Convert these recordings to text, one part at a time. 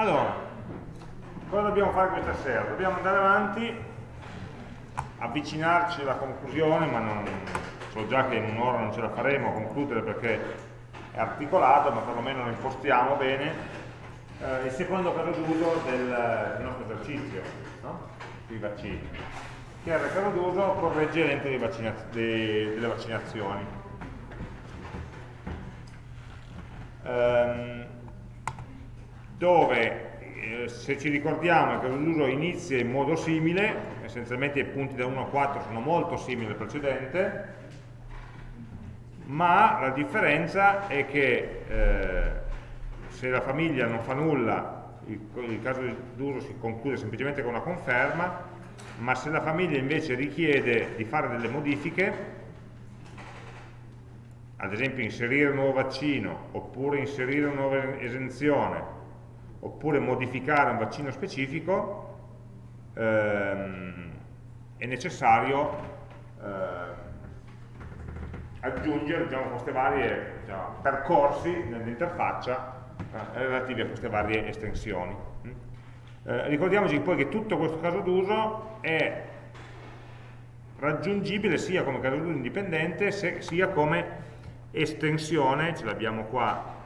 Allora, cosa dobbiamo fare questa sera? Dobbiamo andare avanti, avvicinarci alla conclusione, ma non, so già che in un'ora non ce la faremo a concludere perché è articolato, ma perlomeno lo impostiamo bene. Eh, il secondo caso d'uso del, del, nostro esercizio, no? dei vaccini, che è il caso d'uso corregge vaccina delle vaccinazioni. Um, dove eh, se ci ricordiamo il caso d'uso inizia in modo simile, essenzialmente i punti da 1 a 4 sono molto simili al precedente, ma la differenza è che eh, se la famiglia non fa nulla, il, il caso d'uso si conclude semplicemente con una conferma, ma se la famiglia invece richiede di fare delle modifiche, ad esempio inserire un nuovo vaccino, oppure inserire una nuova esenzione, oppure modificare un vaccino specifico, ehm, è necessario eh, aggiungere diciamo, queste varie diciamo, percorsi nell'interfaccia eh, relativi a queste varie estensioni. Mm? Eh, ricordiamoci poi che tutto questo caso d'uso è raggiungibile sia come caso d'uso indipendente sia come estensione, ce l'abbiamo qua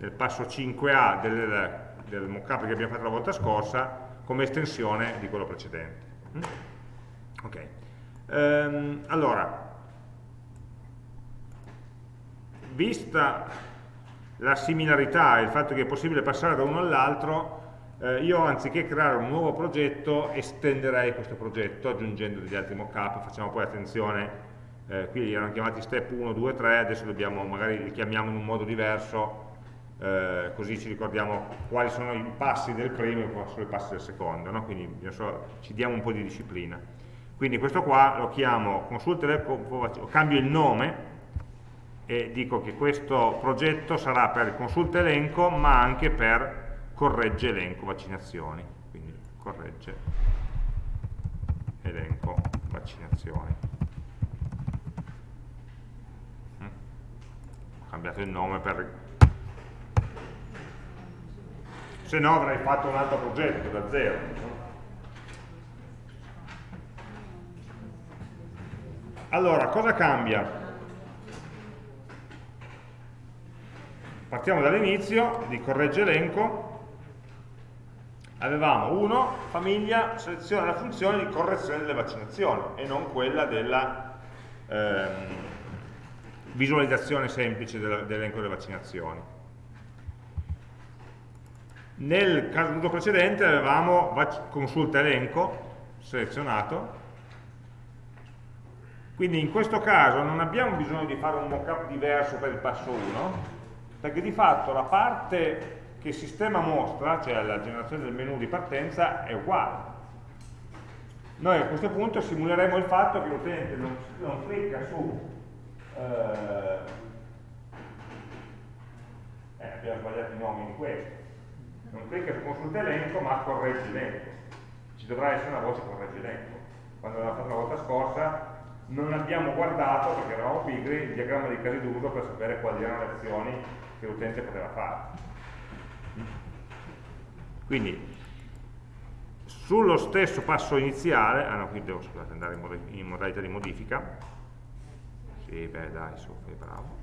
nel passo 5A del, del mockup che abbiamo fatto la volta scorsa come estensione di quello precedente. Mm? Ok. Ehm, allora, vista la similarità e il fatto che è possibile passare da uno all'altro, eh, io anziché creare un nuovo progetto estenderei questo progetto aggiungendo degli altri mockup, facciamo poi attenzione, eh, qui erano chiamati step 1, 2, 3, adesso dobbiamo, magari li chiamiamo in un modo diverso, eh, così ci ricordiamo quali sono i passi del primo e quali sono i passi del secondo, no? quindi so, ci diamo un po' di disciplina. Quindi questo qua lo chiamo consulta elenco, cambio il nome e dico che questo progetto sarà per consulta elenco ma anche per corregge elenco vaccinazioni, quindi corregge elenco vaccinazioni. Mm. Ho cambiato il nome per se no avrei fatto un altro progetto da zero. Allora, cosa cambia? Partiamo dall'inizio di corregge elenco. Avevamo 1, famiglia, seleziona la funzione di correzione delle vaccinazioni e non quella della ehm, visualizzazione semplice dell'elenco delle vaccinazioni. Nel caso precedente avevamo consulta elenco selezionato, quindi in questo caso non abbiamo bisogno di fare un mockup diverso per il passo 1, perché di fatto la parte che il sistema mostra, cioè la generazione del menu di partenza, è uguale. Noi a questo punto simuleremo il fatto che l'utente non, non, clicca su eh, eh, abbiamo sbagliato i nomi di questo non clicca su consulta elenco ma corregge elenco ci dovrà essere una voce corregge elenco quando l'abbiamo fatto la volta scorsa non abbiamo guardato perché eravamo pigri il diagramma di casi d'uso per sapere quali erano le azioni che l'utente poteva fare. Quindi sullo stesso passo iniziale ah no qui devo scusate, andare in modalità di modifica. Sì beh dai su, bravo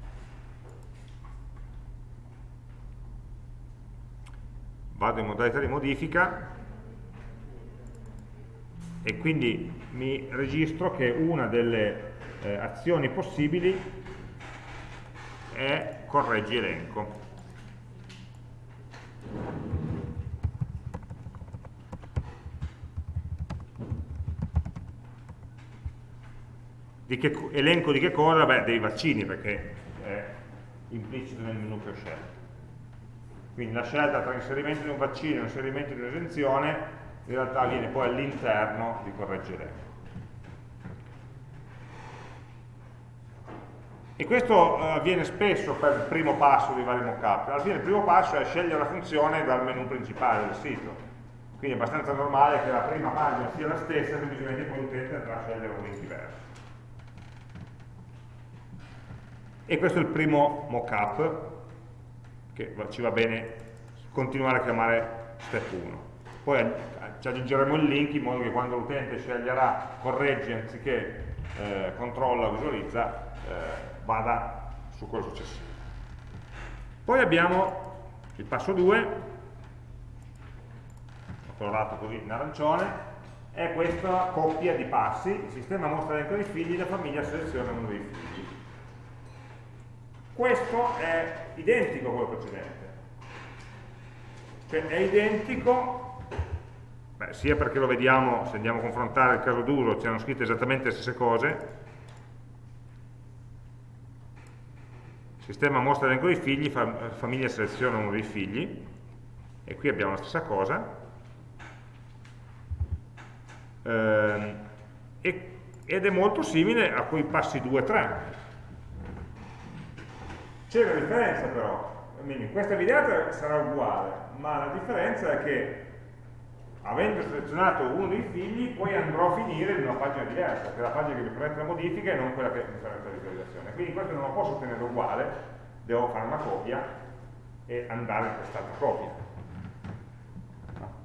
vado in modalità di modifica e quindi mi registro che una delle eh, azioni possibili è correggi elenco. Di che, elenco di che cosa? Beh, dei vaccini, perché è implicito nel menu che ho scelto. Quindi la scelta tra inserimento di un vaccino e inserimento di un'esenzione in realtà viene poi all'interno di correggere. E questo eh, avviene spesso per il primo passo dei vari mockup. Alla fine il primo passo è scegliere la funzione dal menu principale del sito. Quindi è abbastanza normale che la prima pagina sia la stessa, semplicemente poi l'utente andrà a scegliere un link diverso. E questo è il primo mockup che ci va bene continuare a chiamare step 1. Poi ci aggiungeremo il link in modo che quando l'utente sceglierà correggi anziché eh, controlla visualizza, eh, vada su quello successivo. Poi abbiamo il passo 2, ho colorato così in arancione, è questa coppia di passi, il sistema mostra l'elenco dei figli, la famiglia seleziona uno dei figli. Questo è identico a quello precedente, cioè è identico, beh, sia perché lo vediamo, se andiamo a confrontare il caso d'uso, c'erano scritte esattamente le stesse cose, sistema mostra l'elenco dei figli, fam famiglia seleziona uno dei figli, e qui abbiamo la stessa cosa, eh, ed è molto simile a quei passi 2 3 c'è una differenza però. Quindi questa videata sarà uguale ma la differenza è che avendo selezionato uno dei figli poi andrò a finire in una pagina diversa che è la pagina che mi permette la modifica e non quella che mi permette la visualizzazione. Quindi questo non lo posso ottenere uguale devo fare una copia e andare in quest'altra copia.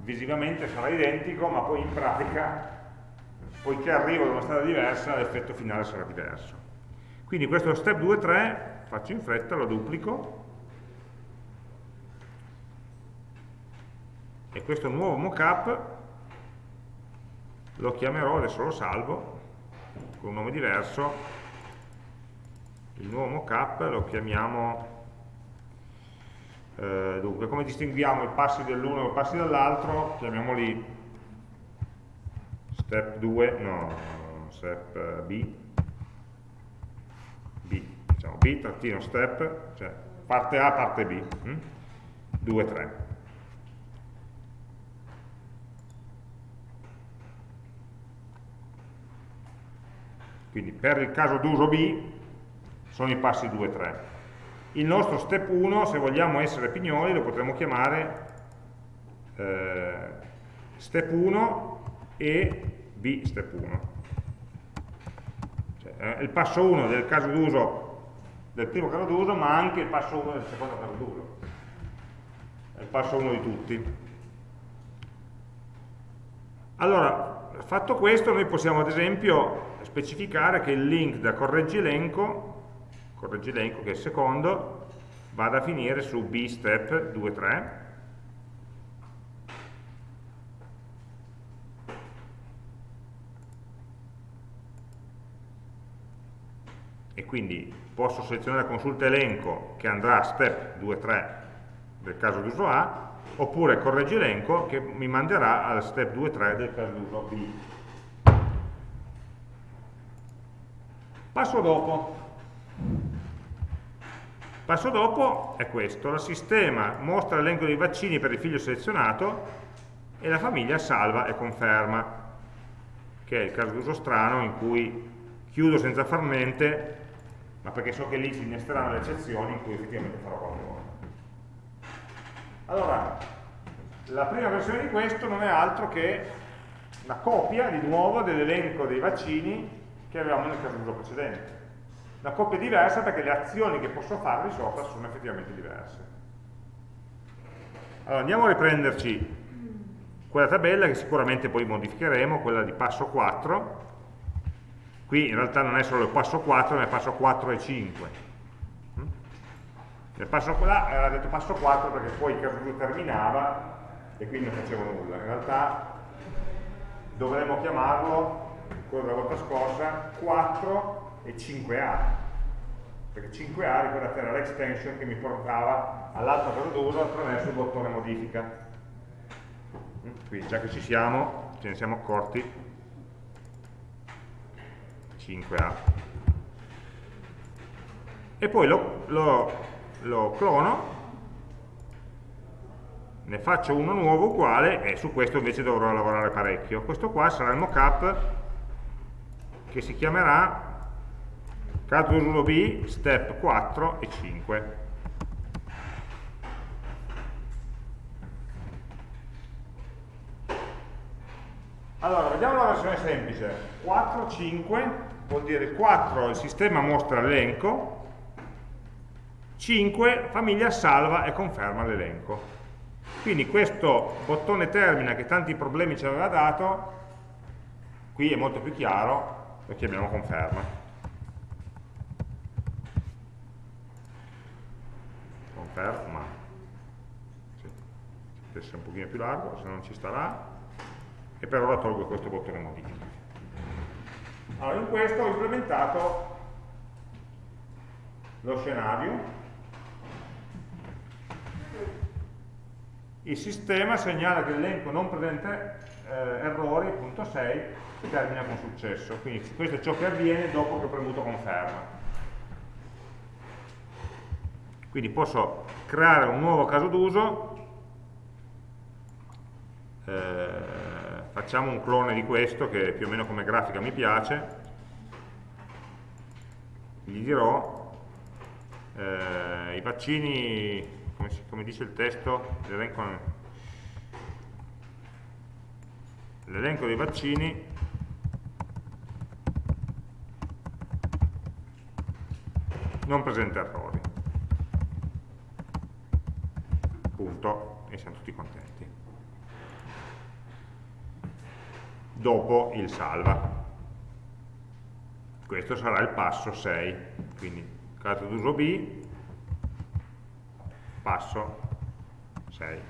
Visivamente sarà identico ma poi in pratica poiché arrivo da una strada diversa l'effetto finale sarà diverso. Quindi questo step 2 3 faccio in fretta, lo duplico. E questo nuovo mockup lo chiamerò, adesso lo salvo con un nome diverso. Il nuovo mockup lo chiamiamo eh, dunque, come distinguiamo i passi dell'uno e i passi dell'altro? Chiamiamoli step 2, no, step eh, B, B, diciamo B, trattino step, cioè parte A, parte B, hm? 2, 3. Quindi per il caso d'uso B sono i passi 2, 3 il nostro step 1, se vogliamo essere pignoli, lo potremmo chiamare eh, step 1 e b step 1. Cioè, è il passo 1 del caso d'uso del primo caso d'uso, ma anche il passo 1 del secondo caso d'uso. È il passo 1 di tutti. Allora, fatto questo, noi possiamo ad esempio specificare che il link da correggi elenco correggi elenco che è il secondo, vada a finire su b step 2, 3, e quindi posso selezionare consulta elenco che andrà a step 2, 3 del caso d'uso A, oppure correggi elenco che mi manderà al step 2, 3 del caso d'uso B. Passo dopo. Passo dopo è questo, il sistema mostra l'elenco dei vaccini per il figlio selezionato e la famiglia salva e conferma, che è il caso d'uso strano in cui chiudo senza far niente, ma perché so che lì si innesteranno le eccezioni in cui effettivamente farò qualcosa. Allora, la prima versione di questo non è altro che una copia di nuovo dell'elenco dei vaccini che avevamo nel caso d'uso precedente una coppia diversa perché le azioni che posso fare di sopra sono effettivamente diverse. Allora andiamo a riprenderci quella tabella che sicuramente poi modificheremo, quella di passo 4. Qui in realtà non è solo il passo 4, ma è passo 4 e 5. Mm? Nel passo là era detto passo 4 perché poi il caso 2 terminava e quindi non facevo nulla. In realtà dovremmo chiamarlo, quello della volta scorsa, 4 e 5A perché 5A ricordate era l'extension che mi portava all'altro caso d'uso attraverso il bottone modifica mm, quindi già che ci siamo ce ne siamo accorti 5A e poi lo, lo, lo clono ne faccio uno nuovo uguale e su questo invece dovrò lavorare parecchio questo qua sarà il mockup che si chiamerà Caso 1B, step 4 e 5. Allora, vediamo la versione semplice. 4, 5 vuol dire 4 il sistema mostra l'elenco, 5 famiglia salva e conferma l'elenco. Quindi questo bottone termina che tanti problemi ci aveva dato, qui è molto più chiaro, lo chiamiamo conferma. Conferma. Deve essere un pochino più largo, se non ci starà. E per ora tolgo questo bottone modifica. Allora, in questo ho implementato lo scenario il sistema segnala che l'elenco non presenta eh, punto 6, termina con successo. Quindi questo è ciò che avviene dopo che ho premuto conferma. Quindi posso creare un nuovo caso d'uso, eh, facciamo un clone di questo che più o meno come grafica mi piace, gli dirò eh, i vaccini come, si, come dice il testo, l'elenco dei vaccini non presenta errori. Punto, e siamo tutti contenti. Dopo il salva. Questo sarà il passo 6, quindi caso d'uso B, passo 6.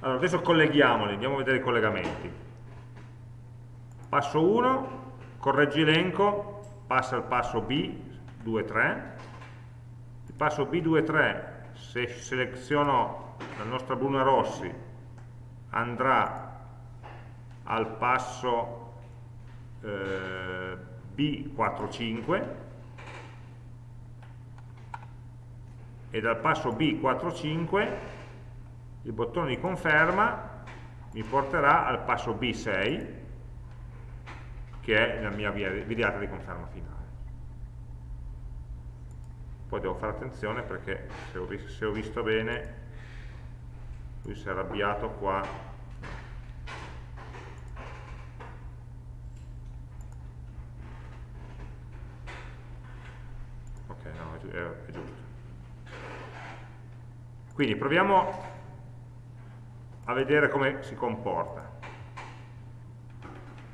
Allora, adesso colleghiamoli, andiamo a vedere i collegamenti. Passo 1, correggi elenco, passa al passo B, 2, 3. Il passo B, 2, 3, se seleziono la nostra Bruna Rossi, andrà al passo eh, B45 e dal passo B45 il bottone di conferma mi porterà al passo B6 che è la mia videata di conferma finale poi devo fare attenzione perché se ho, visto, se ho visto bene lui si è arrabbiato qua è, è giusto. Quindi proviamo a vedere come si comporta.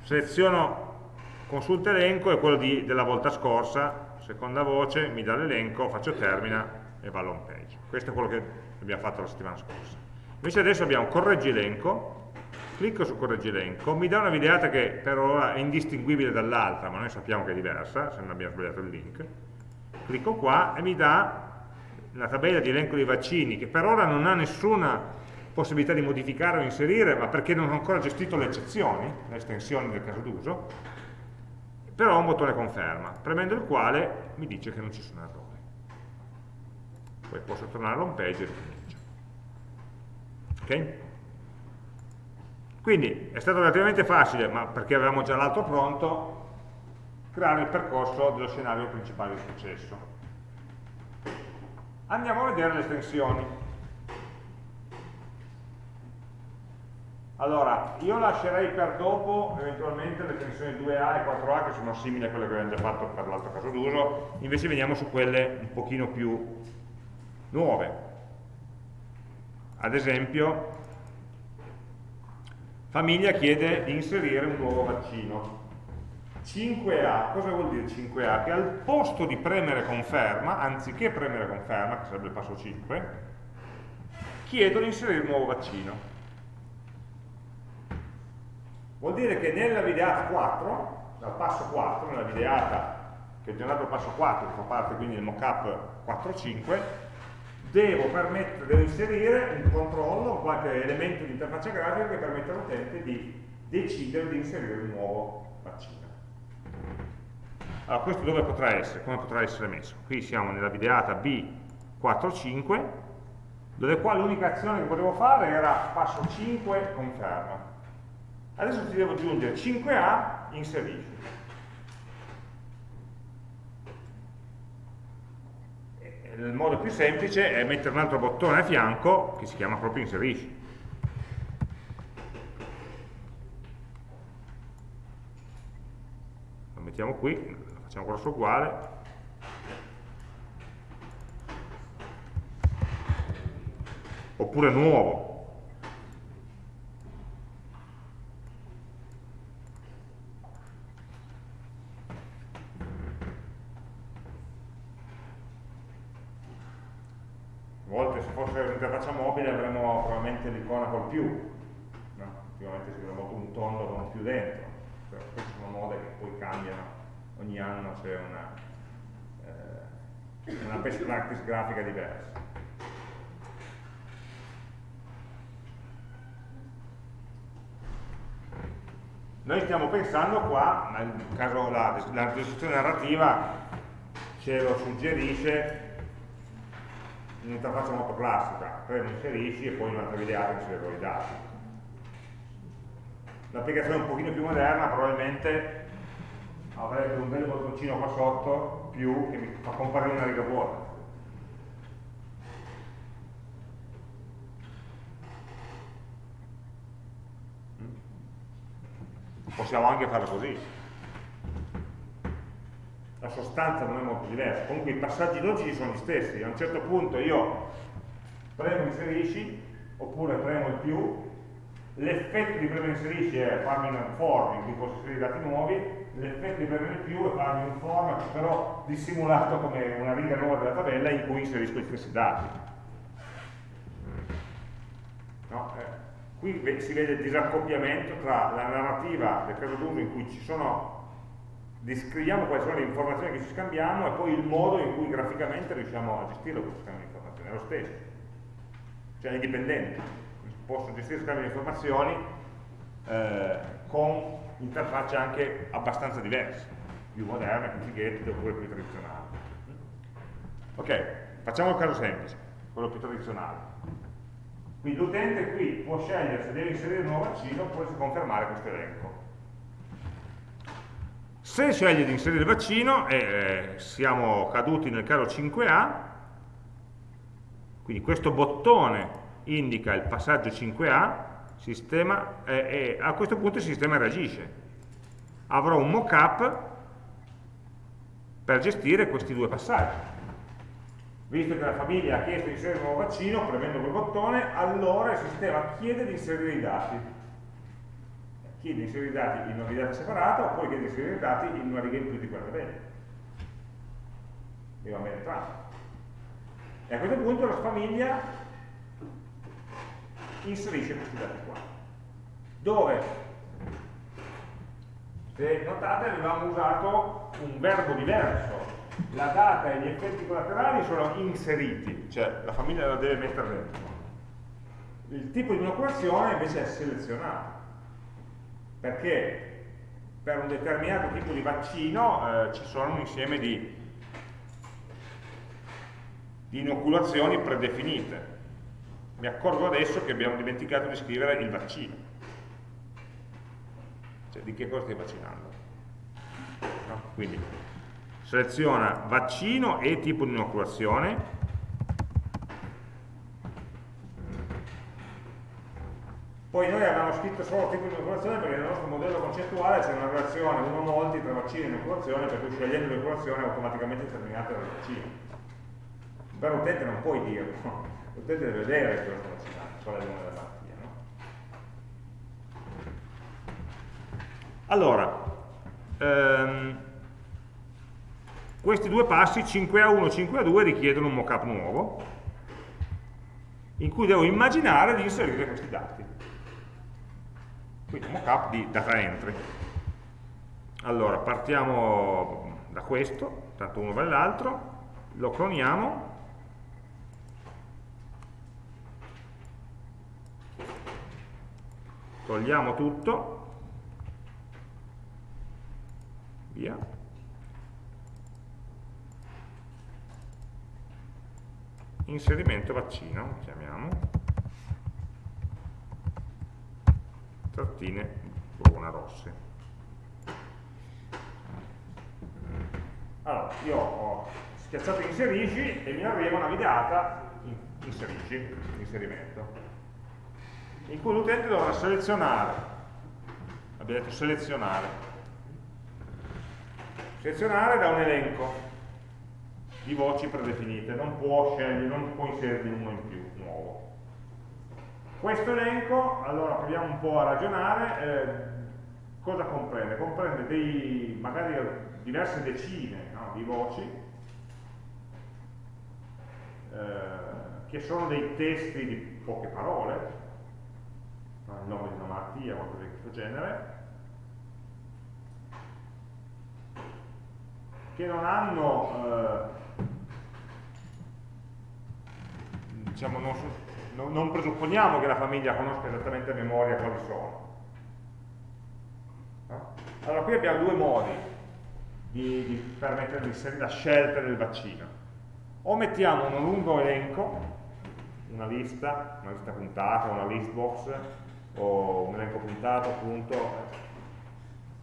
Seleziono consulta elenco, è quello di, della volta scorsa, seconda voce, mi dà l'elenco, faccio termina e va all'home page. Questo è quello che abbiamo fatto la settimana scorsa. Invece adesso abbiamo correggi elenco, clicco su correggi elenco, mi dà una videata che per ora è indistinguibile dall'altra, ma noi sappiamo che è diversa, se non abbiamo sbagliato il link, clicco qua e mi dà la tabella di elenco dei vaccini che per ora non ha nessuna possibilità di modificare o inserire ma perché non ho ancora gestito le eccezioni, le estensioni del caso d'uso però ho un bottone conferma premendo il quale mi dice che non ci sono errori poi posso tornare all'home page e ricomincio ok? quindi è stato relativamente facile ma perché avevamo già l'altro pronto creare il percorso dello scenario principale di successo. Andiamo a vedere le estensioni. Allora, io lascerei per dopo eventualmente le estensioni 2A e 4A che sono simili a quelle che abbiamo già fatto per l'altro caso d'uso, invece veniamo su quelle un pochino più nuove. Ad esempio, famiglia chiede di inserire un nuovo vaccino. 5A, cosa vuol dire 5A? Che al posto di premere conferma, anziché premere conferma, che sarebbe il passo 5, chiedo di inserire un nuovo vaccino. Vuol dire che nella videata 4, dal passo 4, nella videata che ho generato il passo 4, che fa parte quindi del mockup 4.5, devo, devo inserire un controllo, qualche elemento di interfaccia grafica che permette all'utente di decidere di inserire un nuovo vaccino. Allora, questo dove potrà essere? Come potrà essere messo? Qui siamo nella videata B45, dove qua l'unica azione che potevo fare era passo 5 conferma. Adesso ti devo aggiungere 5A, inserisci. Il modo più semplice è mettere un altro bottone a fianco che si chiama proprio inserisci. Lo mettiamo qui, lo facciamo grosso uguale, oppure nuovo più, no? ultimamente si molto un tondo un più dentro, però queste sono mode che poi cambiano, ogni anno c'è una, eh, una best practice grafica diversa. Noi stiamo pensando qua, nel caso la, la narrativa ce lo suggerisce un'interfaccia molto classica, premo inserisci e poi in un'altra videata inserirò i dati. L'applicazione un pochino più moderna probabilmente avrebbe un bel bottoncino qua sotto più che mi fa comparire una riga vuota. Possiamo anche farlo così. La sostanza non è molto diversa. Comunque i passaggi logici sono gli stessi. A un certo punto io premo inserisci, oppure premo il più, l'effetto di premere inserisci è farmi un form in cui posso inserire dati nuovi, l'effetto di premere il più è farmi un form però dissimulato come una riga nuova della tabella in cui inserisco gli stessi dati. No? Eh, qui si vede il disaccoppiamento tra la narrativa del caso d'uso in cui ci sono descriviamo quali sono le informazioni che ci scambiamo e poi il modo in cui graficamente riusciamo a gestire questo scambio di informazioni, è lo stesso, cioè è indipendente, posso gestire il scambio di informazioni eh, con interfacce anche abbastanza diverse, più moderne, più fighetti oppure più tradizionali. Ok, facciamo il caso semplice, quello più tradizionale. Quindi l'utente qui può scegliere se deve inserire un nuovo vaccino oppure se confermare questo elenco. Se sceglie di inserire il vaccino, eh, siamo caduti nel caso 5A, quindi questo bottone indica il passaggio 5A, sistema, eh, a questo punto il sistema reagisce. Avrò un mock-up per gestire questi due passaggi. Visto che la famiglia ha chiesto di inserire un nuovo vaccino, premendo quel bottone, allora il sistema chiede di inserire i dati. Chiede di inserire i dati in una videata separata, oppure chiede di inserire i dati in una riga in più di quella tabella. Mi va bene entrambi. E a questo punto la famiglia inserisce questi dati qua. Dove, se notate, avevamo usato un verbo diverso. La data e gli effetti collaterali sono inseriti, cioè la famiglia la deve mettere dentro. Il tipo di inoculazione invece è selezionato, perché per un determinato tipo di vaccino eh, ci sono un insieme di, di inoculazioni predefinite mi accorgo adesso che abbiamo dimenticato di scrivere il vaccino. Cioè, di che cosa stai vaccinando? No? Quindi, seleziona vaccino e tipo di inoculazione, Poi noi abbiamo scritto solo tipo di inoculazione perché nel nostro modello concettuale c'è una relazione uno molti tra vaccino e inoculazione, per cui scegliendo l'inoculazione automaticamente determinata dal vaccino. Per l'utente non puoi dirlo, l'utente deve vedere cosa sta vaccinando, qual è il nome della malattia. No? Allora, ehm, questi due passi, 5A1 e 5A2, richiedono un mockup nuovo, in cui devo immaginare di inserire questi dati. Quindi mockup di data entry. Allora, partiamo da questo, tanto uno vale l'altro, lo cloniamo. Togliamo tutto, via, inserimento vaccino, chiamiamo, trattine bruna rosse. Allora, io ho schiacciato inserisci e mi arriva una videata inserisci, inserimento in cui l'utente dovrà selezionare, abbiamo detto selezionare, selezionare da un elenco di voci predefinite, non può scegliere, non può inserirne uno in più. Questo elenco, allora proviamo un po' a ragionare, eh, cosa comprende? Comprende dei, magari diverse decine no, di voci, eh, che sono dei testi di poche parole, il nome di una malattia, qualcosa di questo genere, che non hanno, eh, diciamo, non, non, non, presupponiamo che la famiglia conosca esattamente a memoria quali sono. No? Allora qui abbiamo due modi di, di permettere di la scelta del vaccino. O mettiamo un lungo elenco, una lista, una lista puntata, una list box, o un elenco puntato appunto,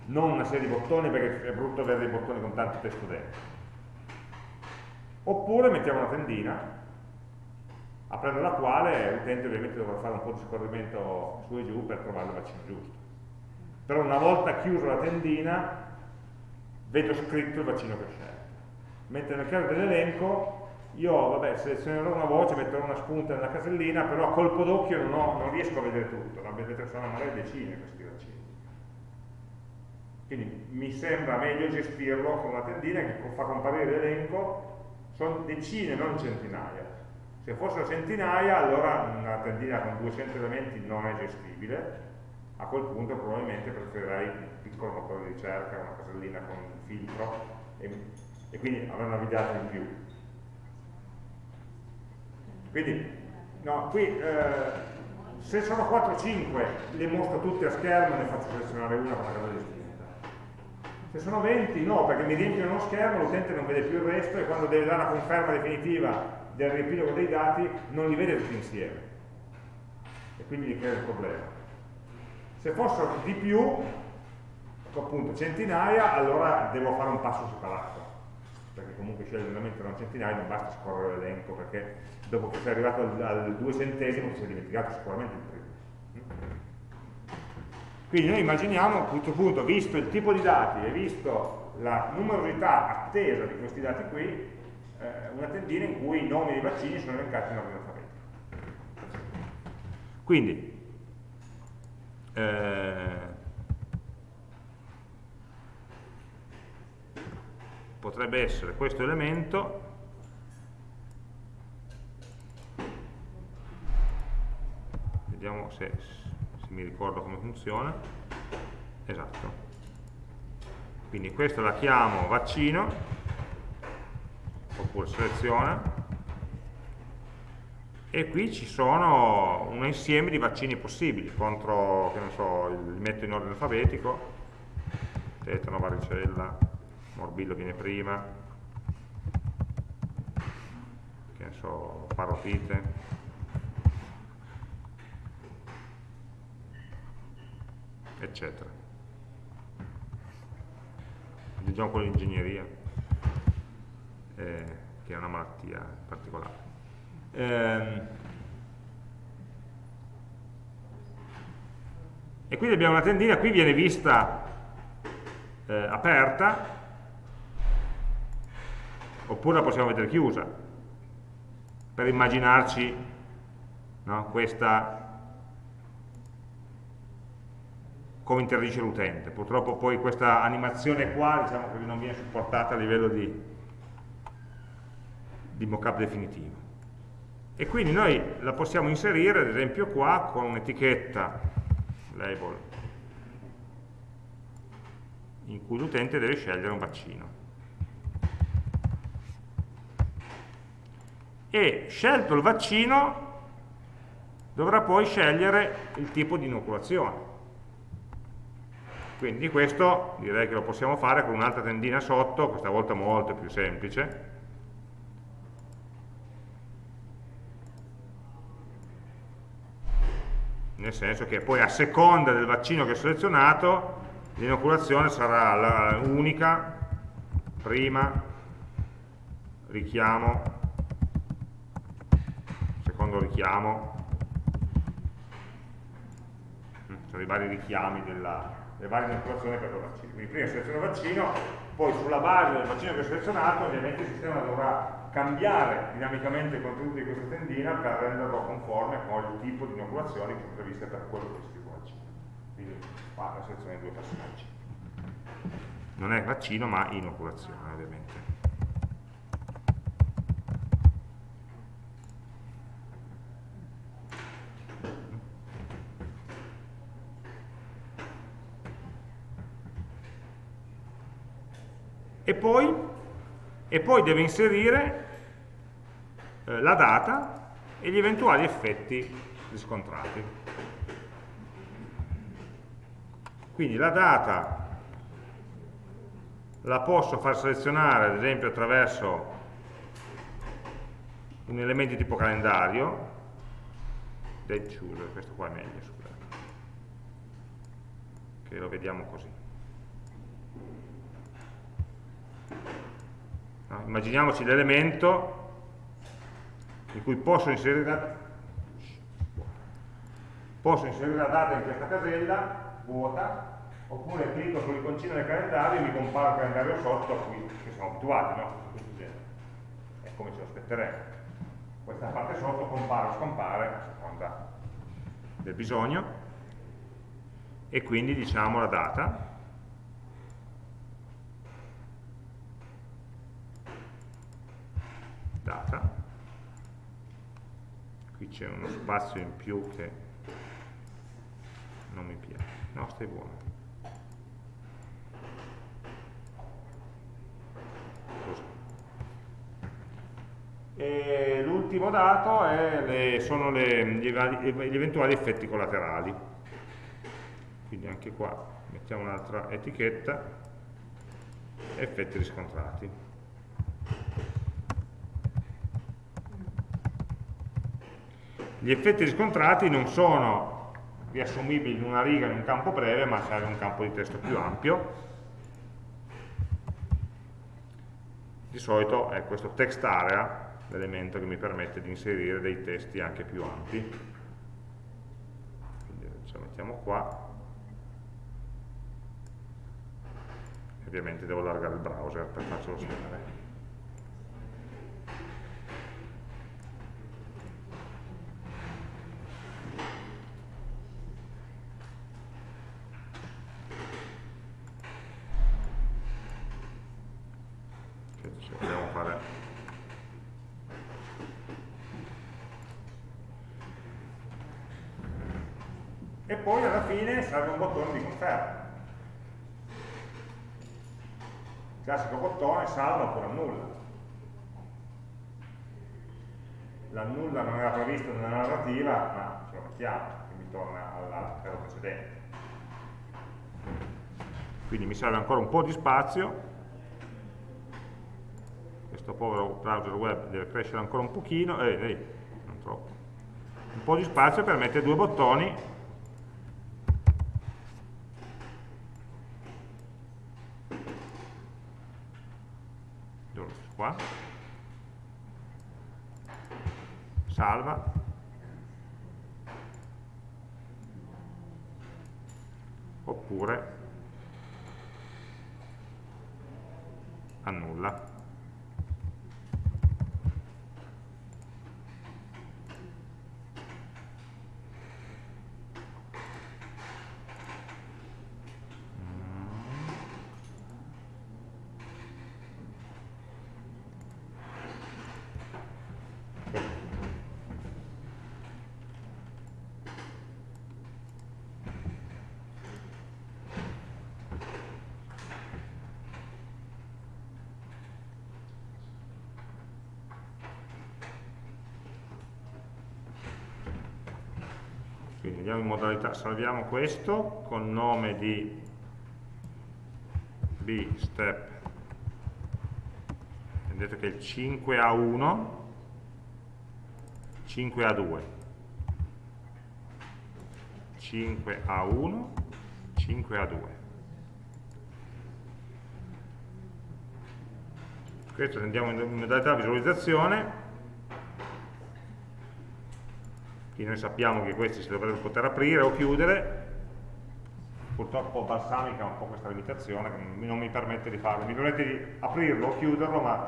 non una serie di bottoni perché è brutto avere dei bottoni con tanto testo dentro. Oppure mettiamo una tendina, aprendo la quale l'utente ovviamente dovrà fare un po' di scorrimento su e giù per trovare il vaccino giusto. Però una volta chiusa la tendina, vedo scritto il vaccino che ho scelto. Mentre nel caso dell'elenco, io vabbè, selezionerò una voce, metterò una spunta nella casellina, però a colpo d'occhio non, non, riesco a vedere tutto, ma vedete sono magari decine questi vaccini. Quindi mi sembra meglio gestirlo con una tendina che fa comparire l'elenco, sono decine, non centinaia. Se fossero centinaia, allora una tendina con 200 elementi non è gestibile, a quel punto probabilmente preferirei un piccolo motore di ricerca, una casellina con un filtro e, e quindi avere una videata in più. Quindi, no, qui eh, se sono 4-5 le mostro tutte a schermo e ne faccio selezionare una con la casa di se sono 20 no, perché mi riempiono uno schermo, l'utente non vede più il resto e quando deve dare la conferma definitiva del riepilogo dei dati non li vede tutti insieme. E quindi gli crea il problema. Se fossero di più, appunto centinaia, allora devo fare un passo separato. Perché comunque scegliere veramente da un centinaio non basta scorrere l'elenco, perché dopo che sei arrivato al, al duecentesimo ti sei dimenticato sicuramente il primo. Quindi noi immaginiamo a questo punto, visto il tipo di dati e visto la numerosità attesa di questi dati qui, eh, una tendina in cui i nomi dei vaccini sono elencati in ordine alfabetico. Quindi, eh, potrebbe essere questo elemento vediamo se se mi ricordo come funziona. Esatto. Quindi questa la chiamo vaccino oppure seleziona e qui ci sono un insieme di vaccini possibili contro, che non so, li metto in ordine alfabetico. Tetano, varicella morbillo viene prima. Che ne so, parotite. Eccetera. Aggiungiamo quello di ingegneria, eh, che è una malattia particolare. Eh, e quindi abbiamo una tendina, qui viene vista eh, aperta, oppure la possiamo vedere chiusa, per immaginarci no, questa come interagisce l'utente. Purtroppo poi questa animazione qua diciamo non viene supportata a livello di, di mockup definitivo. E quindi noi la possiamo inserire, ad esempio qua, con un'etichetta label in cui l'utente deve scegliere un vaccino. E scelto il vaccino dovrà poi scegliere il tipo di inoculazione quindi questo direi che lo possiamo fare con un'altra tendina sotto, questa volta molto più semplice. Nel senso che poi a seconda del vaccino che ho selezionato, l'inoculazione sarà unica, prima, richiamo, secondo richiamo, mm, sono i vari richiami della, le varie inoculazioni per il vaccino. Quindi prima seleziono il vaccino, poi sulla base del bacino che ho selezionato ovviamente il sistema dovrà cambiare dinamicamente il contenuto di questa tendina per renderlo conforme con il tipo di inoculazioni che previste per quello specifico vaccino. Quindi qua la selezione di due passaggi. Non è vaccino ma inoculazione ovviamente. e poi, e poi deve inserire eh, la data e gli eventuali effetti riscontrati. Quindi la data la posso far selezionare ad esempio attraverso un elemento di tipo calendario, date chooser, questo qua è meglio, scusate, che lo vediamo così. No? Immaginiamoci l'elemento in cui posso inserire, la, posso inserire la data in questa casella vuota oppure clicco sull'iconcina del calendario e mi compare il calendario sotto a cui siamo abituati, no? È come ce lo aspetteremo. Questa parte sotto compare o scompare a seconda del bisogno. E quindi diciamo la data. Data qui c'è uno spazio in più che non mi piace. No stai buono. L'ultimo dato le, sono le, gli eventuali effetti collaterali. Quindi anche qua mettiamo un'altra etichetta. Effetti riscontrati Gli effetti riscontrati non sono riassumibili in una riga in un campo breve, ma serve un campo di testo più ampio. Di solito è questo text area l'elemento che mi permette di inserire dei testi anche più ampi. Quindi ce lo mettiamo qua. Ovviamente devo allargare il browser per farcelo scrivere. serve un bottone di conferma. Il classico bottone salva oppure annulla. L'annulla non era previsto nella narrativa, ma ce lo mettiamo, quindi torna al caso precedente. Quindi mi serve ancora un po' di spazio, questo povero browser web deve crescere ancora un pochino, eh, eh, non troppo, un po' di spazio per mettere due bottoni qua. Salva. Oppure annulla andiamo in modalità, salviamo questo con nome di b step. Vedete che il 5A1 5A2 5A1 5A2 questo andiamo in modalità visualizzazione quindi noi sappiamo che questi si dovrebbero poter aprire o chiudere. Purtroppo balsamica ha un po' questa limitazione non mi permette di farlo, mi permette di aprirlo o chiuderlo ma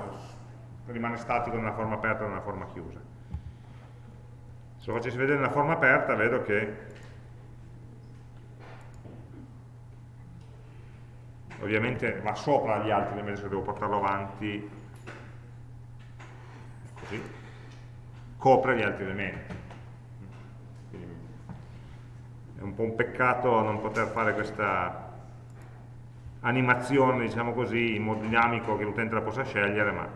rimane statico nella forma aperta e nella forma chiusa. Se lo facessi vedere nella forma aperta vedo che ovviamente va sopra gli altri invece se devo portarlo avanti. Così. Copre gli altri elementi è un po' un peccato non poter fare questa animazione diciamo così in modo dinamico che l'utente la possa scegliere ma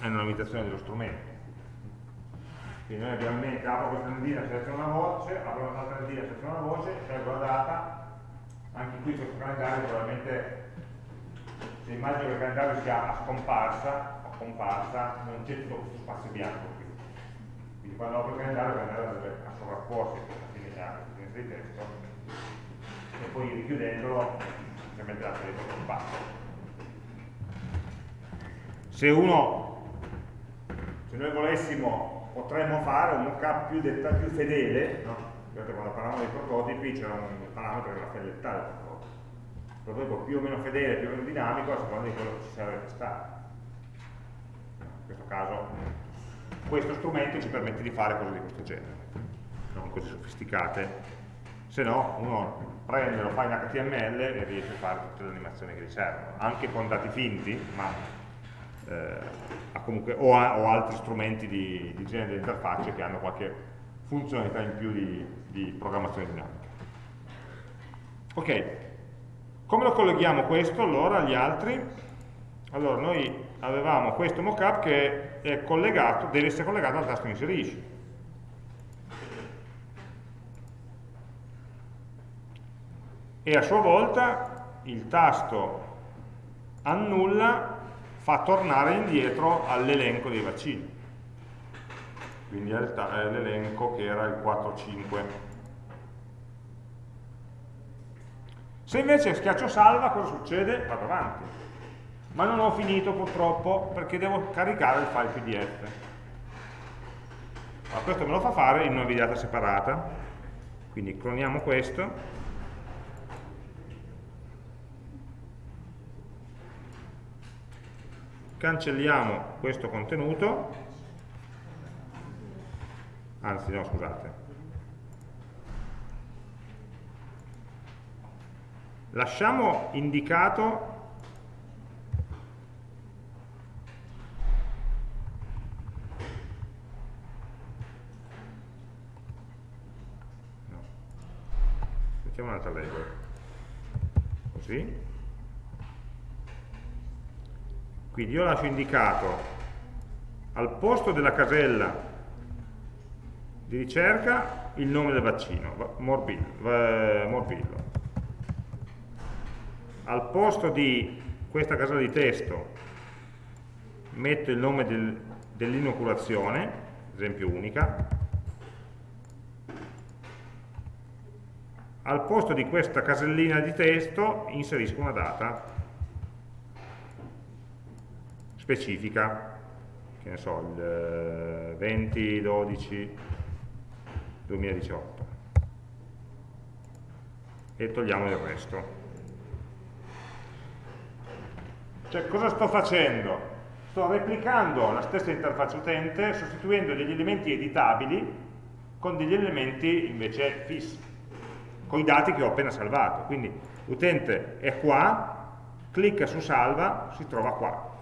è una limitazione dello strumento quindi noi abbiamo in mente apro questa tendina, seleziono una voce, apro un'altra tendina, seleziono una voce, scelgo la data, anche qui questo calendario probabilmente, se immagino che il calendario sia a scomparsa, o comparsa, non c'è tutto questo spazio bianco. Quindi quando apro il calendario, il calendario a sovrapporsi finestra, finestra di testo, e poi richiudendolo, ovviamente la dentro spazio. Se uno, se noi volessimo potremmo fare un mockup più, più fedele, no? quando parlavamo dei prototipi c'era un parametro che era fedeltà del prototipo. Prototipo più o meno fedele, più o meno dinamico, a seconda di quello che ci serve testare. In questo caso questo strumento ci permette di fare cose di questo genere, non così sofisticate, se no uno prende, lo fa in HTML e riesce a fare tutte le animazioni che gli servono, anche con dati finti, ma eh, comunque, o, ha, o, altri strumenti di, di genere di interfacce che hanno qualche funzionalità in più di, di programmazione dinamica. Ok, come lo colleghiamo questo allora agli altri? Allora noi avevamo questo mockup che deve essere collegato al tasto inserisci. E a sua volta il tasto annulla fa tornare indietro all'elenco dei vaccini quindi all'elenco che era il 4-5 se invece schiaccio salva cosa succede? vado avanti ma non ho finito purtroppo perché devo caricare il file pdf allora, questo me lo fa fare in una videata separata. Quindi cloniamo questo. Cancelliamo questo contenuto, anzi no scusate, lasciamo indicato mettiamo un'altra regola così Quindi io lascio indicato al posto della casella di ricerca il nome del vaccino, morbillo. morbillo. Al posto di questa casella di testo metto il nome del, dell'inoculazione, esempio unica, al posto di questa casellina di testo inserisco una data specifica, che ne so, il 20 12 2018 e togliamo il resto. Cioè, cosa sto facendo? Sto replicando la stessa interfaccia utente sostituendo degli elementi editabili con degli elementi invece fissi, con i dati che ho appena salvato. Quindi l'utente è qua, clicca su salva, si trova qua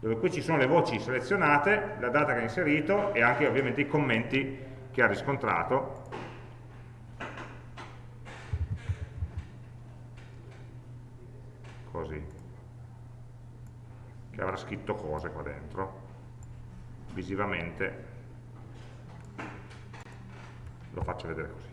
dove qui ci sono le voci selezionate, la data che ha inserito e anche ovviamente i commenti che ha riscontrato. Così. Che avrà scritto cose qua dentro. Visivamente lo faccio vedere così.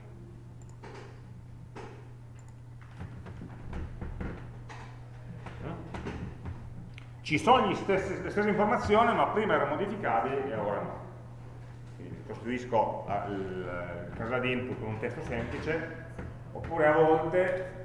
Ci sono stessi, le stesse informazioni ma prima erano modificabili e ora no quindi costruisco il, casella di input con un testo semplice oppure a volte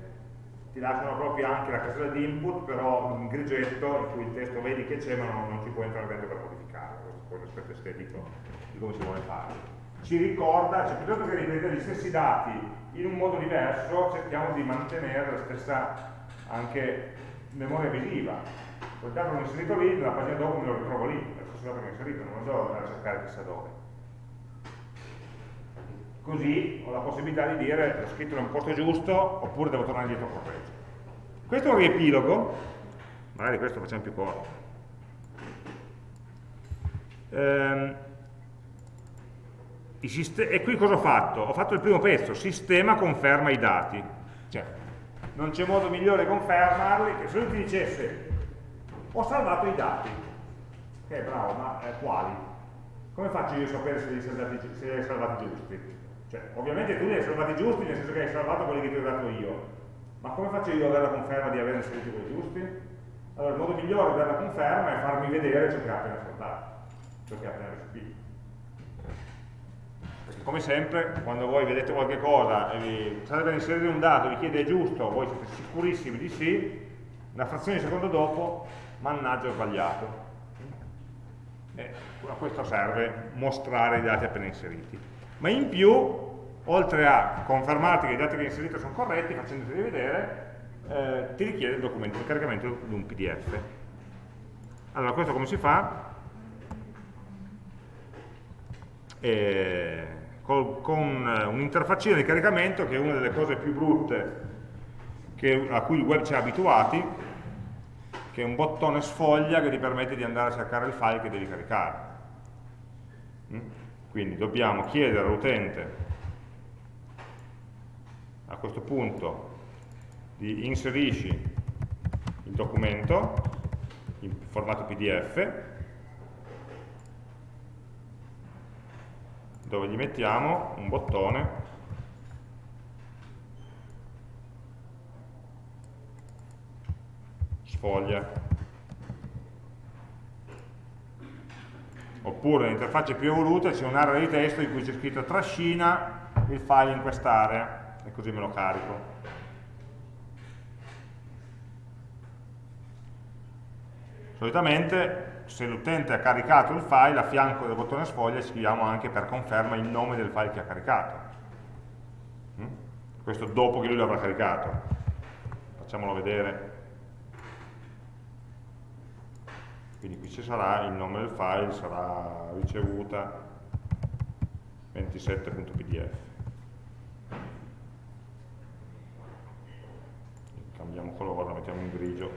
ti lasciano proprio anche la casella di input però un grigetto in cui il testo vedi che c'è ma non, non, ci puoi entrare dentro per modificare questo è l'aspetto estetico di come si vuole fare ci ricorda, cioè piuttosto che ripetere gli stessi dati in un modo diverso, cerchiamo di mantenere la stessa anche memoria visiva. Quel dato l'ho inserito lì, nella pagina dopo me lo ritrovo lì, lo stesso dato che ho inserito, non devo andare a cercare chissà dove. Così ho la possibilità di dire l'ho scritto in un posto giusto oppure devo tornare indietro a correggere. Questo è un riepilogo, magari questo facciamo più corto. Ehm, e qui cosa ho fatto? Ho fatto il primo pezzo, sistema conferma i dati. Cioè, non c'è modo migliore di confermarli che se lui ti dicesse ho salvato i dati. Ok, bravo, ma eh, quali? Come faccio io a sapere se li, salvati, se li hai salvati giusti? Cioè, ovviamente tu li hai salvati giusti nel senso che hai salvato quelli che ti ho dato io, ma come faccio io ad avere la conferma di aver inserito quelli giusti? Allora, il modo migliore avere la conferma è farmi vedere ciò che ha appena salvato, ciò che ha appena restituito come sempre quando voi vedete qualche cosa e vi state per inserire un dato vi chiede è giusto, voi siete sicurissimi di sì, una frazione di secondo dopo, mannaggia ho sbagliato. E a questo serve mostrare i dati appena inseriti. Ma in più, oltre a confermarti che i dati che hai inserito sono corretti, facendoti vedere, eh, ti richiede il, documento, il caricamento di un PDF. Allora, questo come si fa? Eh, con eh, un'interfaccina di caricamento che è una delle cose più brutte che, a cui il web ci ha abituati, che è un bottone sfoglia che ti permette di andare a cercare il file che devi caricare. Mm? Quindi dobbiamo chiedere all'utente a questo punto di inserisci il documento in formato PDF dove gli mettiamo un bottone sfoglia oppure nell'interfaccia più evoluta c'è un'area di testo in cui c'è scritto trascina il file in quest'area e così me lo carico solitamente se l'utente ha caricato il file, a fianco del bottone sfoglia scriviamo anche per conferma il nome del file che ha caricato. Mm? Questo dopo che lui l'avrà caricato. Facciamolo vedere. Quindi qui ci sarà il nome del file, sarà ricevuta 27.pdf. Cambiamo colore, lo mettiamo in grigio.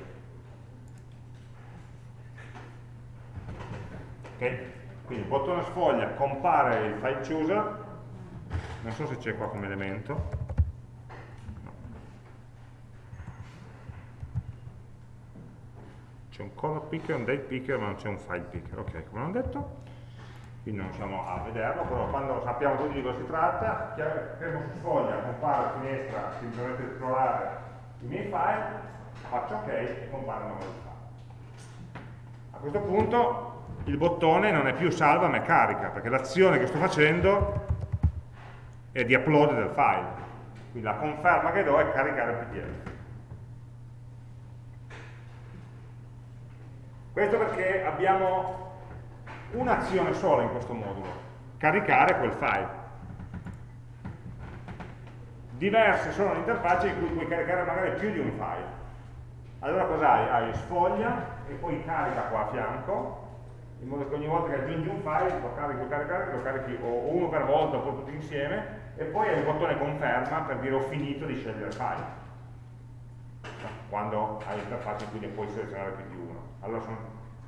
Okay? Quindi il bottone sfoglia compare il file chooser, non so se c'è qua come elemento, c'è un color picker, un date picker, ma non c'è un file picker, ok, come ho detto, quindi non siamo a vederlo, però quando sappiamo tutti di cosa si tratta, premo su sfoglia, compare la finestra, si permette di i miei file, faccio ok e compare il nome del file. A questo punto il bottone non è più salva ma è carica, perché l'azione che sto facendo è di upload del file. Quindi la conferma che do è caricare il PDF. Questo perché abbiamo un'azione sola in questo modulo, caricare quel file. Diverse sono le interfacce in cui puoi caricare magari più di un file. Allora cosa hai? Hai sfoglia e poi carica qua a fianco in modo che ogni volta che aggiungi un file lo carichi, lo carichi, lo carichi o uno per volta oppure tutti insieme e poi hai il bottone conferma per dire ho finito di scegliere il file quando hai l'interfaccia in cui ne puoi selezionare più di uno allora sono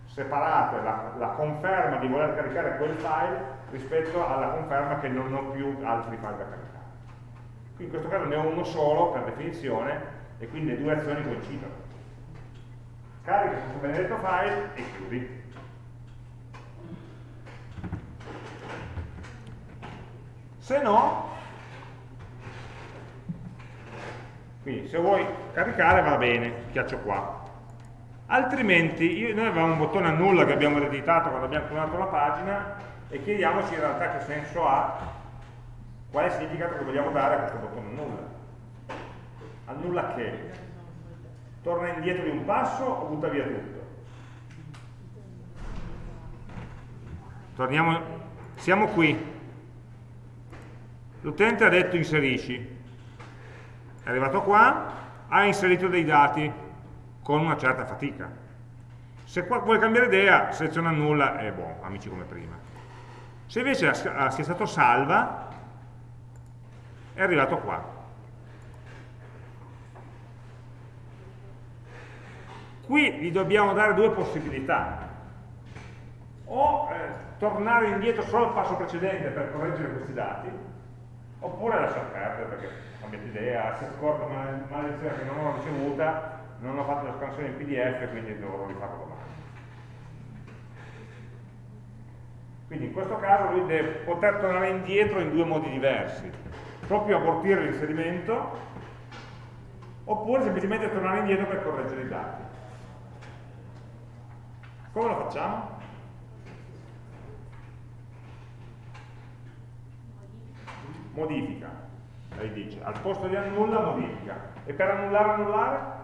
separate la, la, conferma di voler caricare quel file rispetto alla conferma che non ho più altri file da caricare. Qui in questo caso ne ho uno solo per definizione e quindi le due azioni coincidono. Carica questo benedetto file e chiudi. Se no quindi se vuoi caricare va bene, schiaccio qua altrimenti io, noi avevamo un bottone annulla che abbiamo ereditato quando abbiamo clonato la pagina e chiediamoci in realtà che senso ha quale significato che vogliamo dare a questo bottone annulla annulla che? torna indietro di un passo o butta via tutto? torniamo siamo qui l'utente ha detto inserisci, è arrivato qua, ha inserito dei dati con una certa fatica. Se vuole cambiare idea, seleziona nulla e buono, amici come prima. Se invece sia stato salva, è arrivato qua. Qui gli dobbiamo dare due possibilità. O eh, tornare indietro solo al passo precedente per correggere questi dati, oppure lasciar perdere perché cambiate idea, si accorga una maledizione che non ho ricevuta, non ho fatto la scansione in pdf, quindi dovrò rifarlo domani. Quindi in questo caso lui deve poter tornare indietro in due modi diversi, proprio abortire l'inserimento, oppure semplicemente tornare indietro per correggere i dati. Come lo facciamo? Modifica, lei dice, al posto di annulla modifica. E per annullare annullare?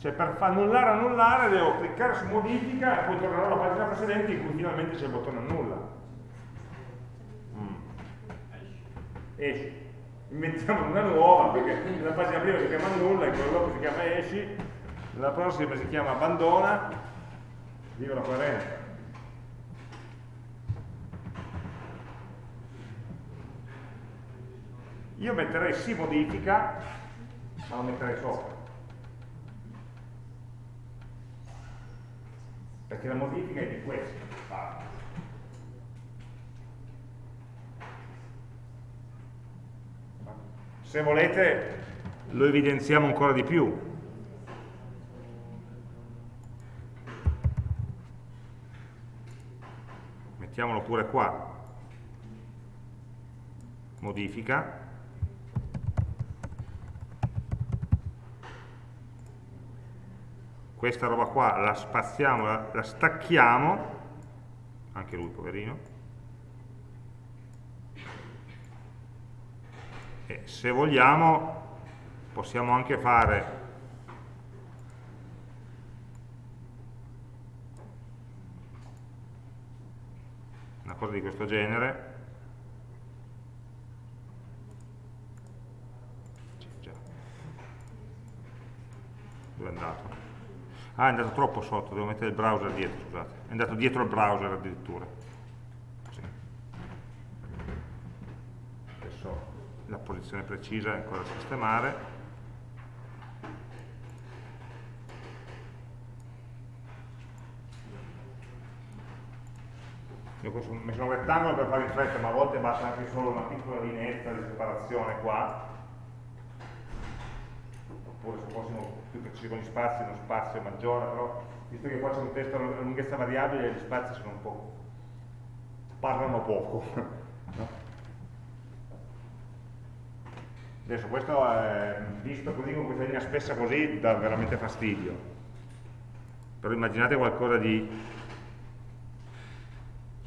Cioè per annullare annullare devo cliccare su modifica e poi tornerò alla pagina precedente in cui finalmente c'è il bottone annulla. Mm. Esci inventiamo una nuova, perché nella pagina prima si chiama nulla, in quella dopo si chiama esci, nella prossima si chiama abbandona, viva la coerenza. Io metterei sì modifica, ma lo metterei sopra. Perché la modifica è di questo. Se volete lo evidenziamo ancora di più. Mettiamolo pure qua. Modifica. Questa roba qua la spaziamo, la, la stacchiamo, anche lui poverino, e se vogliamo possiamo anche fare una cosa di questo genere. Dove è andato? Ah è andato troppo sotto, devo mettere il browser dietro scusate. È andato dietro il browser addirittura. La posizione precisa è ancora da sistemare. Io ho messo un rettangolo per fare in fretta ma a volte basta anche solo una piccola lineetta di separazione qua oppure se fossimo più precisi con gli spazi uno spazio maggiore però visto che qua c'è un testo a lunghezza variabile gli spazi sono un po' parlano poco no? Adesso questo è visto così con questa linea spessa così dà veramente fastidio. Però immaginate qualcosa di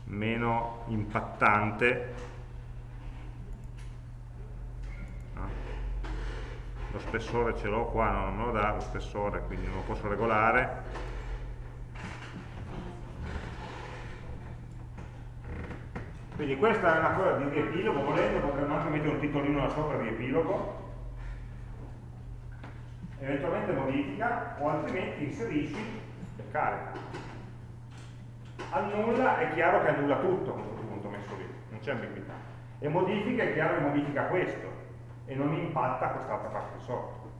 meno impattante. Lo spessore ce l'ho qua, no, non me lo dà lo spessore, quindi non lo posso regolare Quindi questa è una cosa di riepilogo, volendo potremmo anche mettere un titolino là sopra riepilogo, eventualmente modifica o altrimenti inserisci e carica. Annulla è chiaro che annulla tutto a questo punto messo lì, non c'è ambiguità. E modifica è chiaro che modifica questo e non impatta quest'altra parte di sotto.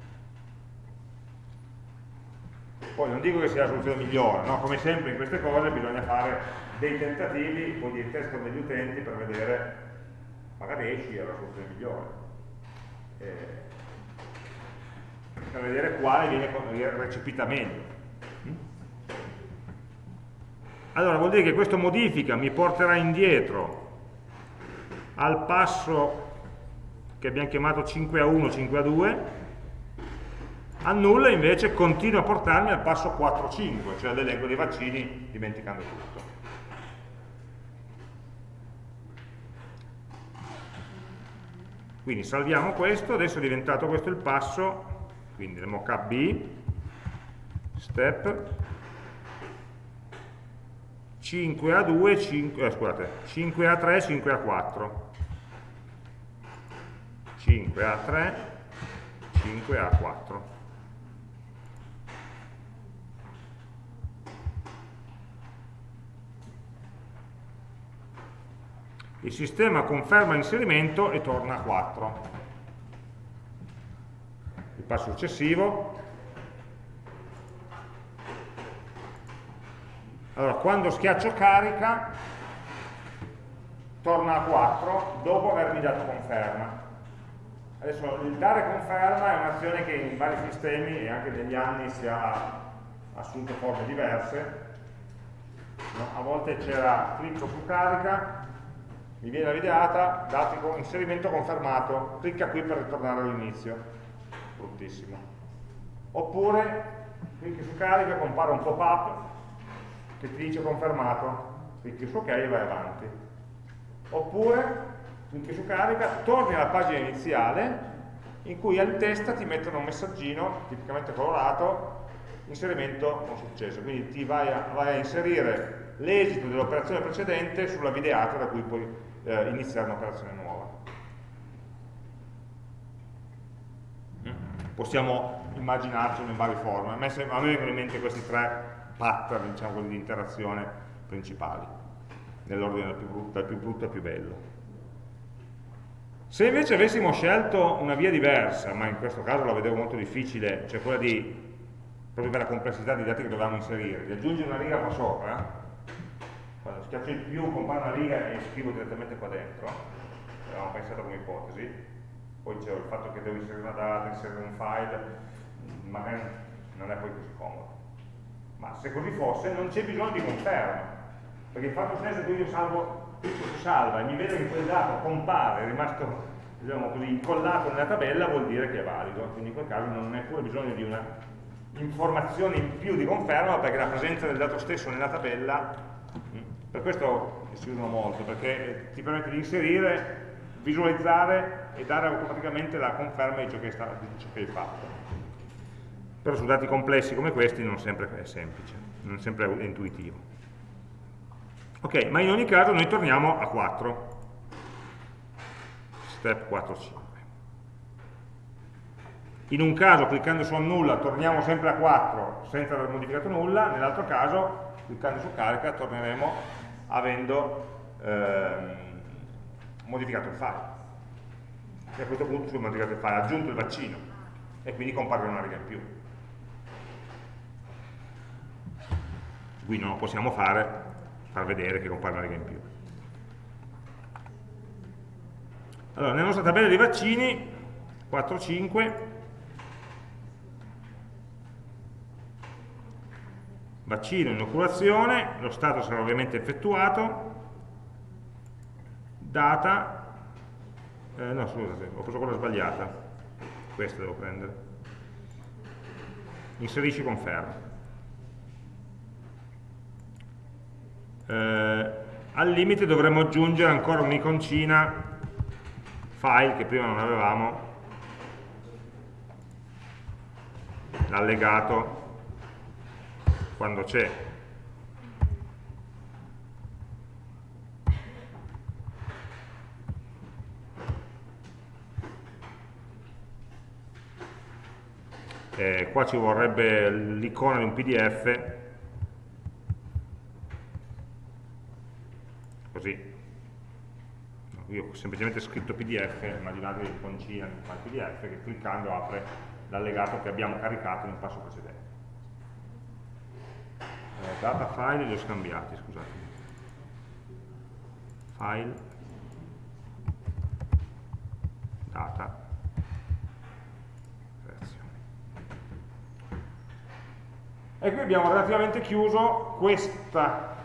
Poi non dico che sia la soluzione migliore, no? come sempre in queste cose bisogna fare dei tentativi, poi di test degli utenti per vedere, magari esci è la soluzione migliore, eh, per vedere quale viene recepita meglio. Mm? Allora vuol dire che questa modifica mi porterà indietro al passo che abbiamo chiamato 5 a 1, 5 a 2, annulla invece continua a portarmi al passo 4 5, cioè all'elenco dei vaccini dimenticando tutto. Quindi salviamo questo, adesso è diventato questo il passo, quindi il mockup B, step, 5A2, 5, eh, scusate, 5A3, 5A4. 5A3, 5A4. Il sistema conferma l'inserimento e torna a 4. Il passo successivo Allora, quando schiaccio carica, torna a 4 dopo avermi dato conferma. Adesso il dare conferma è un'azione che in vari sistemi e anche negli anni si ha assunto forme diverse. No? A volte c'era clicco su carica, mi viene la videata, dati con inserimento confermato, clicca qui per ritornare all'inizio. Bruttissimo. Oppure clicchi su carica, compare un pop-up che ti dice confermato, clicchi su ok e vai avanti. Oppure clicchi su carica, torni alla pagina iniziale in cui in testa ti mettono un messaggino, tipicamente colorato, inserimento con successo. Quindi ti vai a, vai a inserire l'esito dell'operazione precedente sulla videata da cui puoi eh, iniziare un'operazione nuova. Mm? Possiamo immaginarcelo in varie forme. A me, vengono in mente questi tre pattern diciamo, di interazione principali, nell'ordine dal più brutto al più bello. Se invece avessimo scelto una via diversa, ma in questo caso la vedevo molto difficile, cioè quella di, proprio per la complessità dei dati che dovevamo inserire, di aggiungere una riga qua sopra, quando schiaccio il più compare una riga e scrivo direttamente qua dentro, avevamo pensato come ipotesi, poi c'è il fatto che devo inserire una data, inserire un file, magari non è poi così comodo. Ma se così fosse non c'è bisogno di conferma, perché in fatto senso che io salvo, salva e mi vedo che quel dato compare, è rimasto diciamo così, incollato nella tabella, vuol dire che è valido, quindi in quel caso non è pure bisogno di una informazione in più di conferma, perché la presenza del dato stesso nella tabella, mm, per questo si usano molto, perché ti permette di inserire, visualizzare e dare automaticamente la conferma di ciò che, sta, di ciò che hai fatto però su dati complessi come questi non sempre è semplice, non sempre è intuitivo. Ok, ma in ogni caso noi torniamo a 4. Step 4, 5. In un caso cliccando su annulla torniamo sempre a 4 senza aver modificato nulla, nell'altro caso cliccando su carica torneremo avendo ehm, modificato il file. E a questo punto sul modificato il file, aggiunto il vaccino e quindi compare una riga in più. qui non lo possiamo fare, far vedere che compare una riga in più. Allora, nella nostra tabella dei vaccini, 4, 5, vaccino, inoculazione, lo stato sarà ovviamente effettuato, data, eh, no scusate, ho preso quella sbagliata, questa devo prendere, inserisci conferma. Eh, al limite dovremmo aggiungere ancora un'iconcina file che prima non avevamo l'allegato quando c'è. Eh, qua ci vorrebbe l'icona di un pdf così io ho semplicemente scritto pdf immaginate l'iconcina di file pdf che cliccando apre l'allegato che abbiamo caricato nel passo precedente. Eh, data file li ho scambiati scusate. File. Data. E qui abbiamo relativamente chiuso questa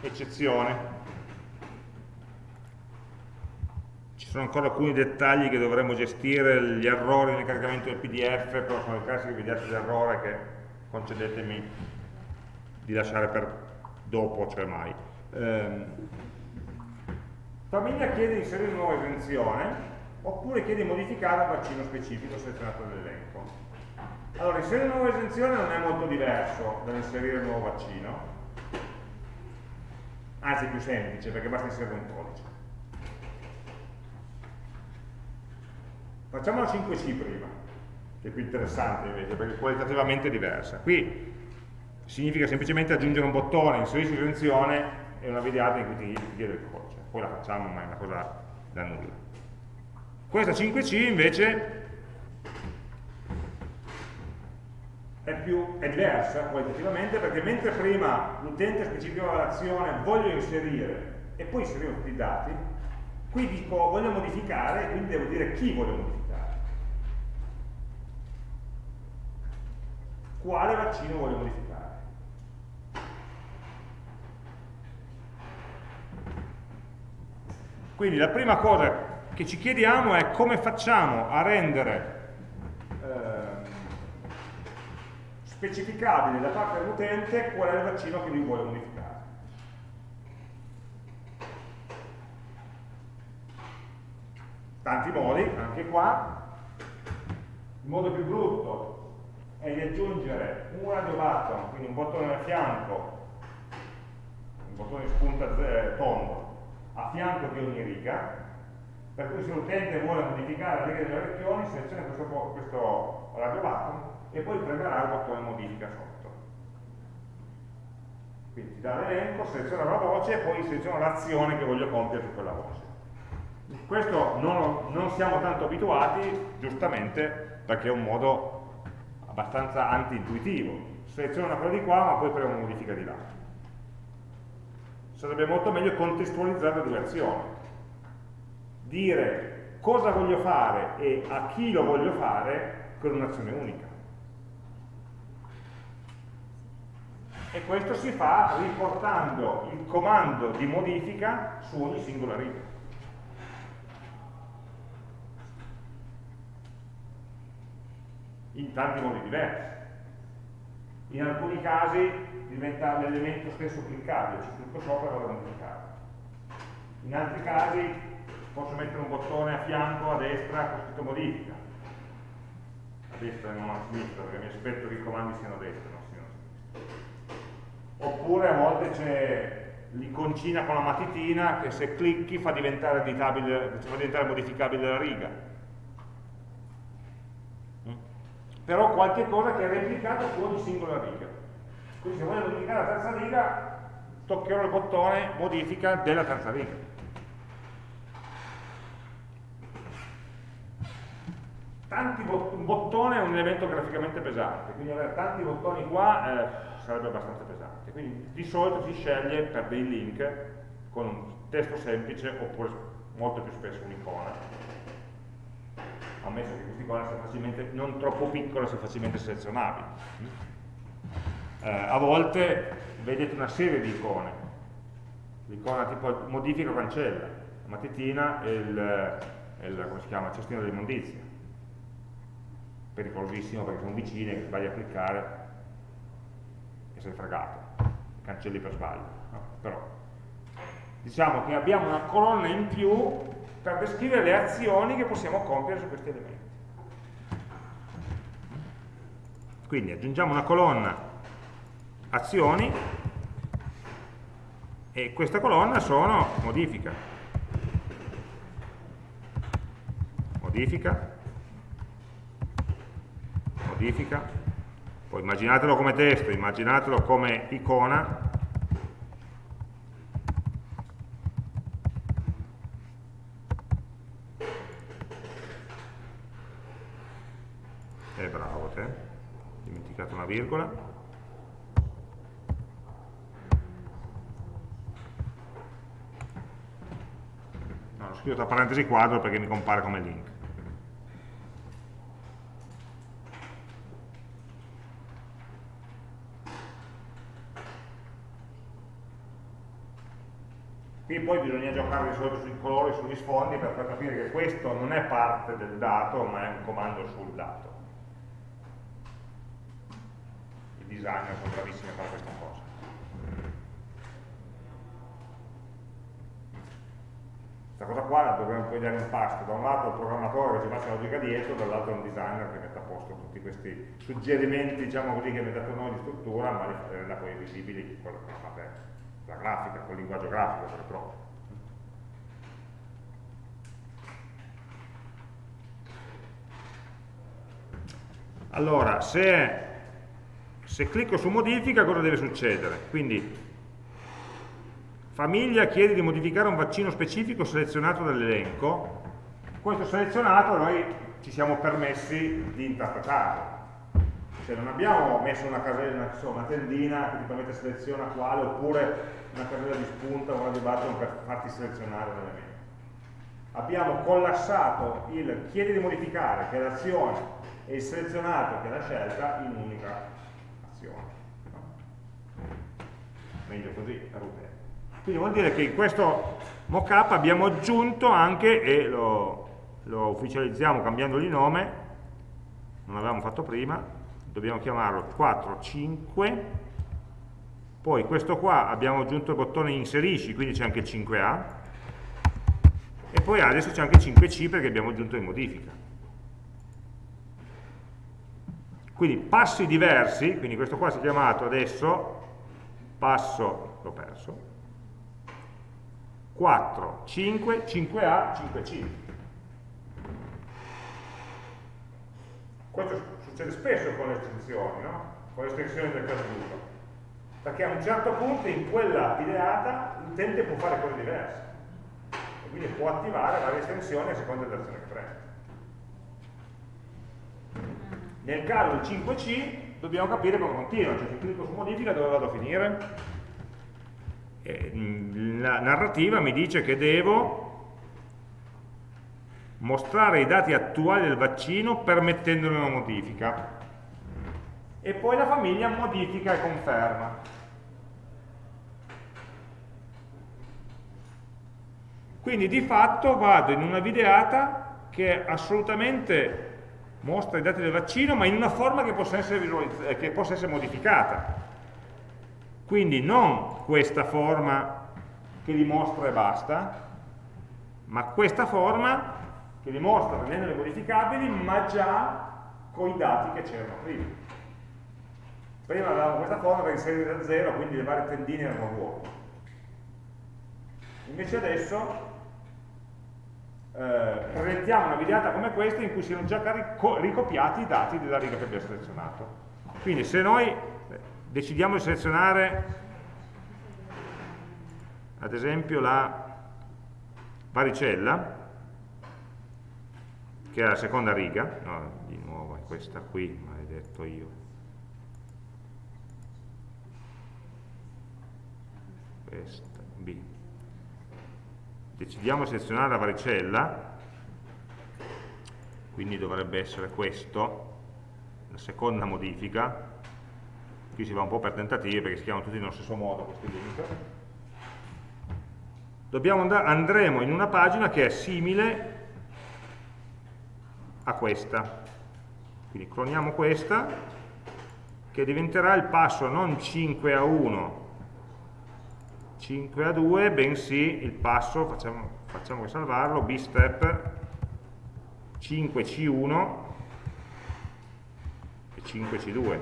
eccezione sono ancora alcuni dettagli che dovremmo gestire, gli errori nel caricamento del pdf, però sono i classici videati d'errore che concedetemi di lasciare per dopo, cioè mai. Eh, famiglia chiede di inserire una nuova esenzione oppure chiede di modificare il vaccino specifico selezionato nell'elenco. Allora, inserire una nuova esenzione non è molto diverso dall'inserire un nuovo vaccino, anzi più semplice perché basta inserire un codice. Facciamo la 5C prima, che è più interessante invece, perché qualitativamente è diversa. Qui significa semplicemente aggiungere un bottone, inserisci l'estensione e una videata in cui ti, ti chiede il codice. Poi la facciamo, ma è una cosa da nulla. Questa 5C invece è, più, è diversa qualitativamente perché mentre prima l'utente specificava l'azione voglio inserire e poi inserivo tutti i dati, qui dico voglio modificare e quindi devo dire chi voglio modificare. Quale vaccino voglio modificare. Quindi la prima cosa che ci chiediamo è come facciamo a rendere specificabile da parte dell'utente qual è il vaccino che lui vuole modificare. Tanti modi, anche qua. Il modo più brutto è di aggiungere un radio button, quindi un bottone a fianco, un bottone spunta tondo, a fianco di ogni riga, per cui se l'utente vuole modificare la riga delle regioni, seleziona questo, questo radio button e poi premerà il bottone modifica sotto. Quindi ti dà l'elenco, seleziona la voce e poi seleziona l'azione che voglio compiere su quella voce. Questo non, non siamo tanto abituati, giustamente, perché è un modo abbastanza anti-intuitivo. Seleziono una cosa di qua, ma poi premo una modifica di là. Sarebbe molto meglio contestualizzare le due azioni. Dire cosa voglio fare e a chi lo voglio fare con un'azione unica. e questo si fa riportando il comando di modifica su ogni singola riga. In tanti modi diversi. In alcuni casi diventa l'elemento stesso cliccabile, ci clicco sopra e vado a modificare. In altri casi posso mettere un bottone a fianco, a destra, con scritto modifica. A destra e non a sinistra, perché mi aspetto che i comandi siano a destra oppure a volte c'è l'iconcina con la matitina che se clicchi fa diventare, fa diventare modificabile la riga. Mm? Però qualche cosa che è replicata su ogni singola riga. Quindi se voglio modificare la terza riga, toccherò il bottone modifica della terza riga. Tanti bot un bottone è un elemento graficamente pesante, quindi avere tanti bottoni qua eh, sarebbe abbastanza pesante quindi di solito si sceglie per dei link con un testo semplice oppure molto più spesso un'icona ammesso che sia facilmente, non troppo piccola sia facilmente selezionabile eh, a volte vedete una serie di icone l'icona tipo modifica o cancella la matitina e il, il, come si chiama, cestino dell'immondizia pericolosissimo perché sono vicine, che sbagli a cliccare e sei fregato cancelli per sbaglio, no? però diciamo che abbiamo una colonna in più per descrivere le azioni che possiamo compiere su questi elementi. Quindi aggiungiamo una colonna azioni e questa colonna sono modifica, modifica, modifica, poi immaginatelo come testo, immaginatelo come icona, eh bravo te, dimenticato una virgola, no, ho scritto tra parentesi quadro perché mi compare come link. Qui poi bisogna giocare di solito sui colori, sugli sfondi per far capire che questo non è parte del dato, ma è un comando sul dato. I designer sono bravissimi a fare questa cosa. Questa cosa qua la dobbiamo poi dare in pasto, da un lato il programmatore che ci faccia la logica dietro, dall'altro un designer che mette a posto tutti questi suggerimenti, diciamo così, che abbiamo dato noi di struttura, ma li renda poi visibili fate la grafica, col linguaggio grafico proprio. Allora, se, se clicco su modifica cosa deve succedere? Quindi famiglia chiede di modificare un vaccino specifico selezionato dall'elenco, questo selezionato noi ci siamo permessi di interpretarlo. Cioè non abbiamo messo una casella, insomma, una tendina che ti permette seleziona quale, oppure una casella di spunta o una di button per farti selezionare l'elemento. Abbiamo collassato il chiede di modificare, che è l'azione, e il selezionato che è la scelta in un'unica azione. No? Meglio così, utente. Quindi vuol dire che in questo mockup abbiamo aggiunto anche, e lo, lo ufficializziamo cambiandogli nome, non l'avevamo fatto prima, dobbiamo chiamarlo 4, 5, poi questo qua abbiamo aggiunto il bottone inserisci, quindi c'è anche il 5A, e poi adesso c'è anche il 5C perché abbiamo aggiunto in modifica. Quindi passi diversi, quindi questo qua si è chiamato adesso passo, l'ho perso, 4, 5, 5A, 5C. Questo succede spesso con le estensioni, no? con le estensioni del caso d'uso, perché a un certo punto in quella ideata l'utente può fare cose diverse e quindi può attivare varie estensioni a seconda dell'azione che prende. Nel caso del 5C dobbiamo capire come continua, cioè se clicco su modifica dove vado a finire? la narrativa mi dice che devo mostrare i dati attuali del vaccino permettendone una modifica e poi la famiglia modifica e conferma quindi di fatto vado in una videata che assolutamente mostra i dati del vaccino, ma in una forma che possa essere, eh, che possa essere modificata. Quindi non questa forma che li mostra e basta, ma questa forma che li mostra rendendole modificabili, ma già con i dati che c'erano prima. Prima avevamo questa forma per inserire da zero, quindi le varie tendine erano vuote. Invece adesso eh, presentiamo una videata come questa in cui siano già ricopiati i dati della riga che abbiamo selezionato. Quindi se noi eh, decidiamo di selezionare ad esempio la varicella, che è la seconda riga, no, di nuovo è questa qui, maledetto io, questa, decidiamo di selezionare la varicella, quindi dovrebbe essere questo, la seconda modifica, qui si va un po' per tentativi perché si chiamano tutti nello stesso modo questi link, andare, andremo in una pagina che è simile a questa, quindi cloniamo questa, che diventerà il passo non 5 a 1 5 a 2, bensì il passo, facciamo, facciamo che salvarlo, bstep 5c1 e 5c2.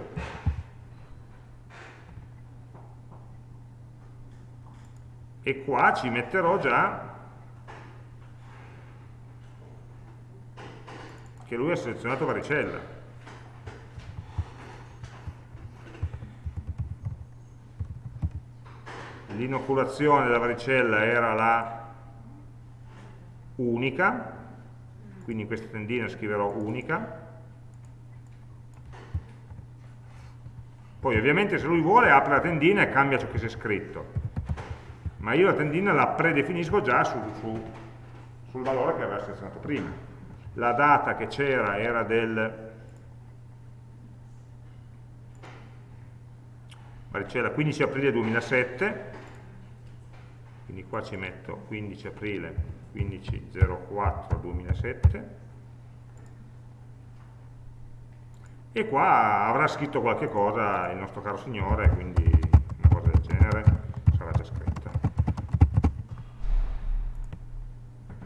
E qua ci metterò già che lui ha selezionato varicella. L'inoculazione della varicella era la unica, quindi in questa tendina scriverò unica, poi ovviamente se lui vuole apre la tendina e cambia ciò che si è scritto, ma io la tendina la predefinisco già su, su, sul valore che aveva selezionato prima. La data che c'era era del varicella 15 aprile 2007 quindi qua ci metto 15 aprile 1504 2007 e qua avrà scritto qualche cosa il nostro caro signore quindi una cosa del genere sarà già scritta.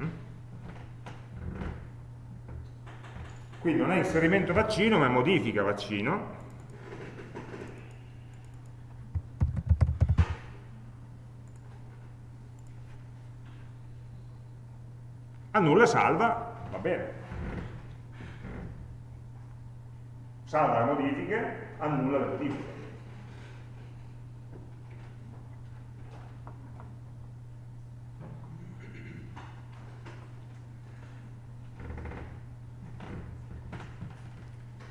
Mm? quindi non è inserimento vaccino ma è modifica vaccino annulla e salva, va bene. Salva le modifiche, annulla le modifiche.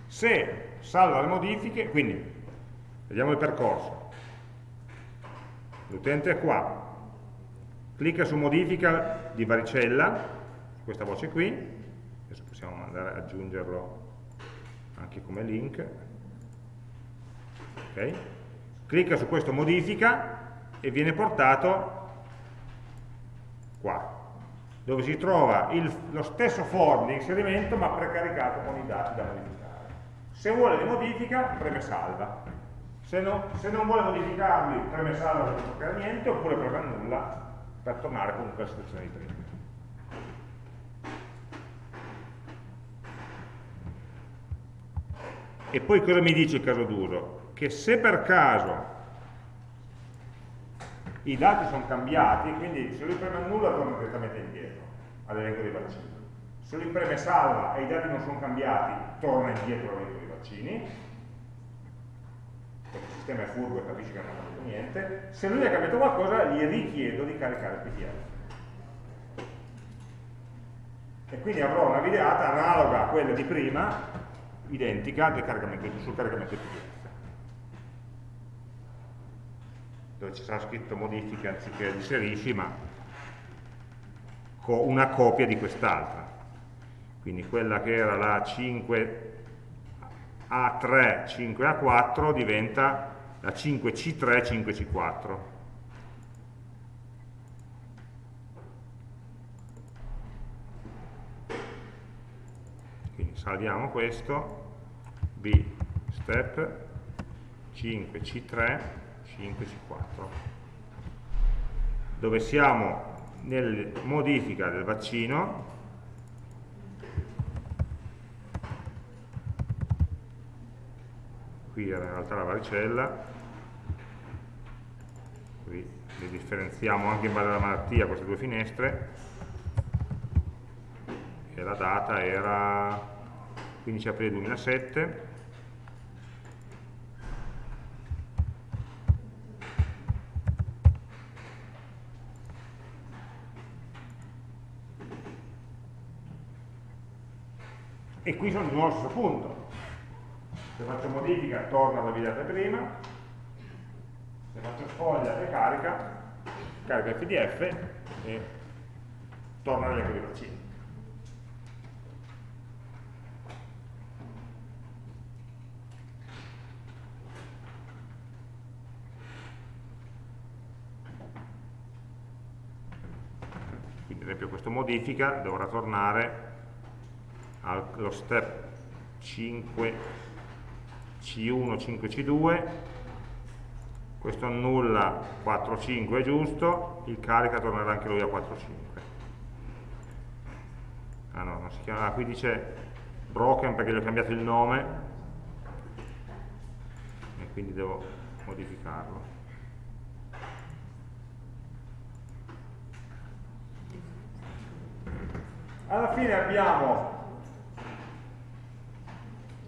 Se salva le modifiche, quindi vediamo il percorso. L'utente è qua, clicca su modifica di varicella, questa voce qui, adesso possiamo andare ad aggiungerlo anche come link, okay. clicca su questo modifica e viene portato qua, dove si trova il, lo stesso form di inserimento ma precaricato con i dati da modificare. Se vuole li modifica, preme salva. Se, no, se non vuole modificarli, preme salva per non toccare niente, oppure preme nulla per tornare comunque alla situazione di prima. E poi cosa mi dice il caso d'uso? Che se per caso i dati sono cambiati, quindi se lui preme nulla torna direttamente indietro all'elenco dei vaccini. Se lui preme salva e i dati non sono cambiati, torna indietro all'elenco dei vaccini, perché il sistema è furbo e capisce che non ha cambiato niente. Se lui ha cambiato qualcosa, gli richiedo di caricare il PDF. E quindi avrò una videata analoga a quella di prima, identica caricamento, sul caricamento PDF. Dove ci sarà scritto modifiche anziché inserisci, ma una copia di quest'altra. Quindi quella che era la 5 a3, 5A4 diventa la 5C3, 5C4. Quindi salviamo questo, B step 5C3, 5C4, dove siamo nel modifica del vaccino qui era in realtà la varicella qui le differenziamo anche in base alla malattia queste due finestre e la data era 15 aprile 2007 e qui sono di nuovo allo stesso punto se faccio modifica torna alla videata prima, se faccio sfoglia e carica, carica il pdf e torna all'elenco dei vaccini. Quindi ad esempio questa modifica dovrà tornare allo step 5 C1, 5, C2, questo annulla 4, 5 è giusto, il carica tornerà anche lui a 4, 5. Ah no, non si chiama, ah, qui dice broken perché gli ho cambiato il nome e quindi devo modificarlo. Alla fine abbiamo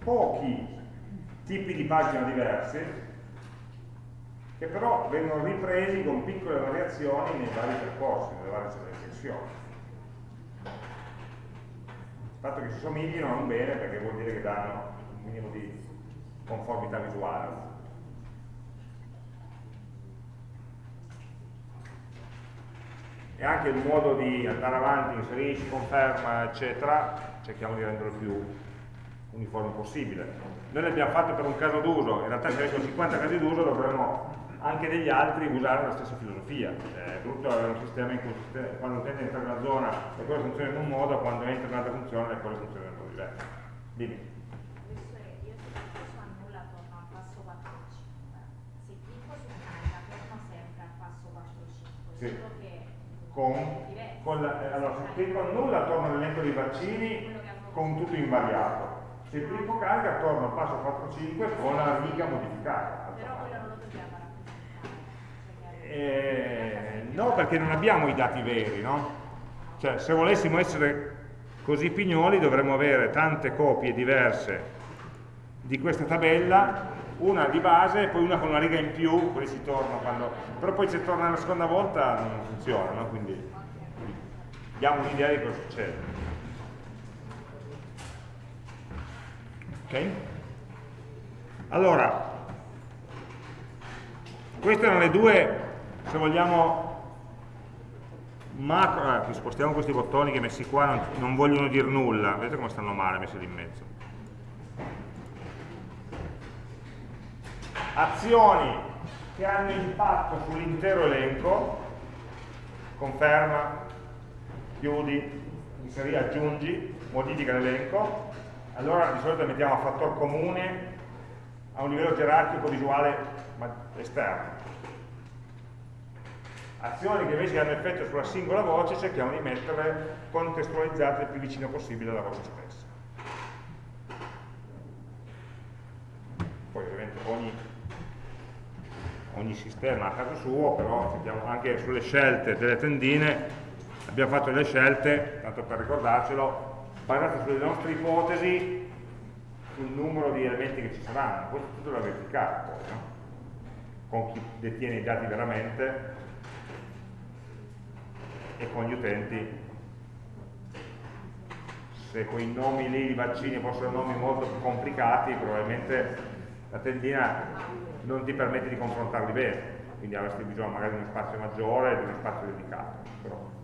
pochi tipi di pagina diversi che però vengono ripresi con piccole variazioni nei vari percorsi, nelle varie sezioni. Il fatto che si somiglino non bene perché vuol dire che danno un minimo di conformità visuale. E anche il modo di andare avanti, inserisci, conferma, eccetera, cerchiamo di renderlo più uniforme possibile noi l'abbiamo fatto per un caso d'uso, in realtà se avessimo 50 casi d'uso dovremmo anche degli altri usare la stessa filosofia. È brutto avere un sistema in cui quando l'utente entra in una zona le cose funzionano in un modo, quando entra in un'altra funzione le cose funzionano in un modo diverso. Dimmi. Sì. Con, con la, allora, se clicco nulla torno all'elenco dei vaccini con tutto invariato se il primo carica torna al passo 4-5 con la riga modificata. Però quello non lo dobbiamo. Eh, no, perché non abbiamo i dati veri, no? Cioè, se volessimo essere così pignoli dovremmo avere tante copie diverse di questa tabella, una di base e poi una con una riga in più, così si torna quando... però poi se torna la seconda volta non funziona, no? quindi diamo un'idea di cosa succede. Ok? Allora, queste erano le due, se vogliamo, macro, eh, spostiamo questi bottoni che messi qua non, non vogliono dire nulla, vedete come stanno male messi lì in mezzo. Azioni che hanno impatto sull'intero elenco, conferma, chiudi, inseri, aggiungi, modifica l'elenco, allora di solito mettiamo a fattor comune a un livello gerarchico visuale esterno. Azioni che invece hanno effetto sulla singola voce cerchiamo di metterle contestualizzate il più vicino possibile alla voce stessa. Poi ovviamente ogni, ogni sistema a caso suo, però anche sulle scelte delle tendine abbiamo fatto delle scelte, tanto per ricordarcelo, basate sulle nostre ipotesi sul numero di elementi che ci saranno, questo tutto da verificare poi, no? con chi detiene i dati veramente e con gli utenti. Se quei nomi lì di vaccini fossero nomi molto più complicati probabilmente la tendina non ti permette di confrontarli bene. Quindi avresti bisogno magari di uno spazio maggiore e di uno spazio dedicato però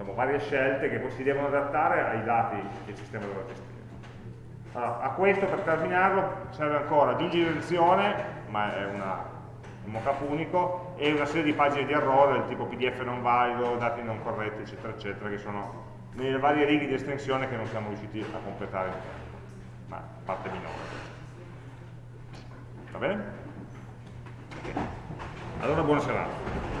diciamo, varie scelte che poi si devono adattare ai dati che il sistema dovrà gestire. Allora, a questo per terminarlo serve ancora aggiungere direzione, ma è una, un mockup unico, e una serie di pagine di errore del tipo pdf non valido, dati non corretti, eccetera, eccetera, che sono nelle varie righe di estensione che non siamo riusciti a completare, ma parte minore. Va bene? Allora buona serata.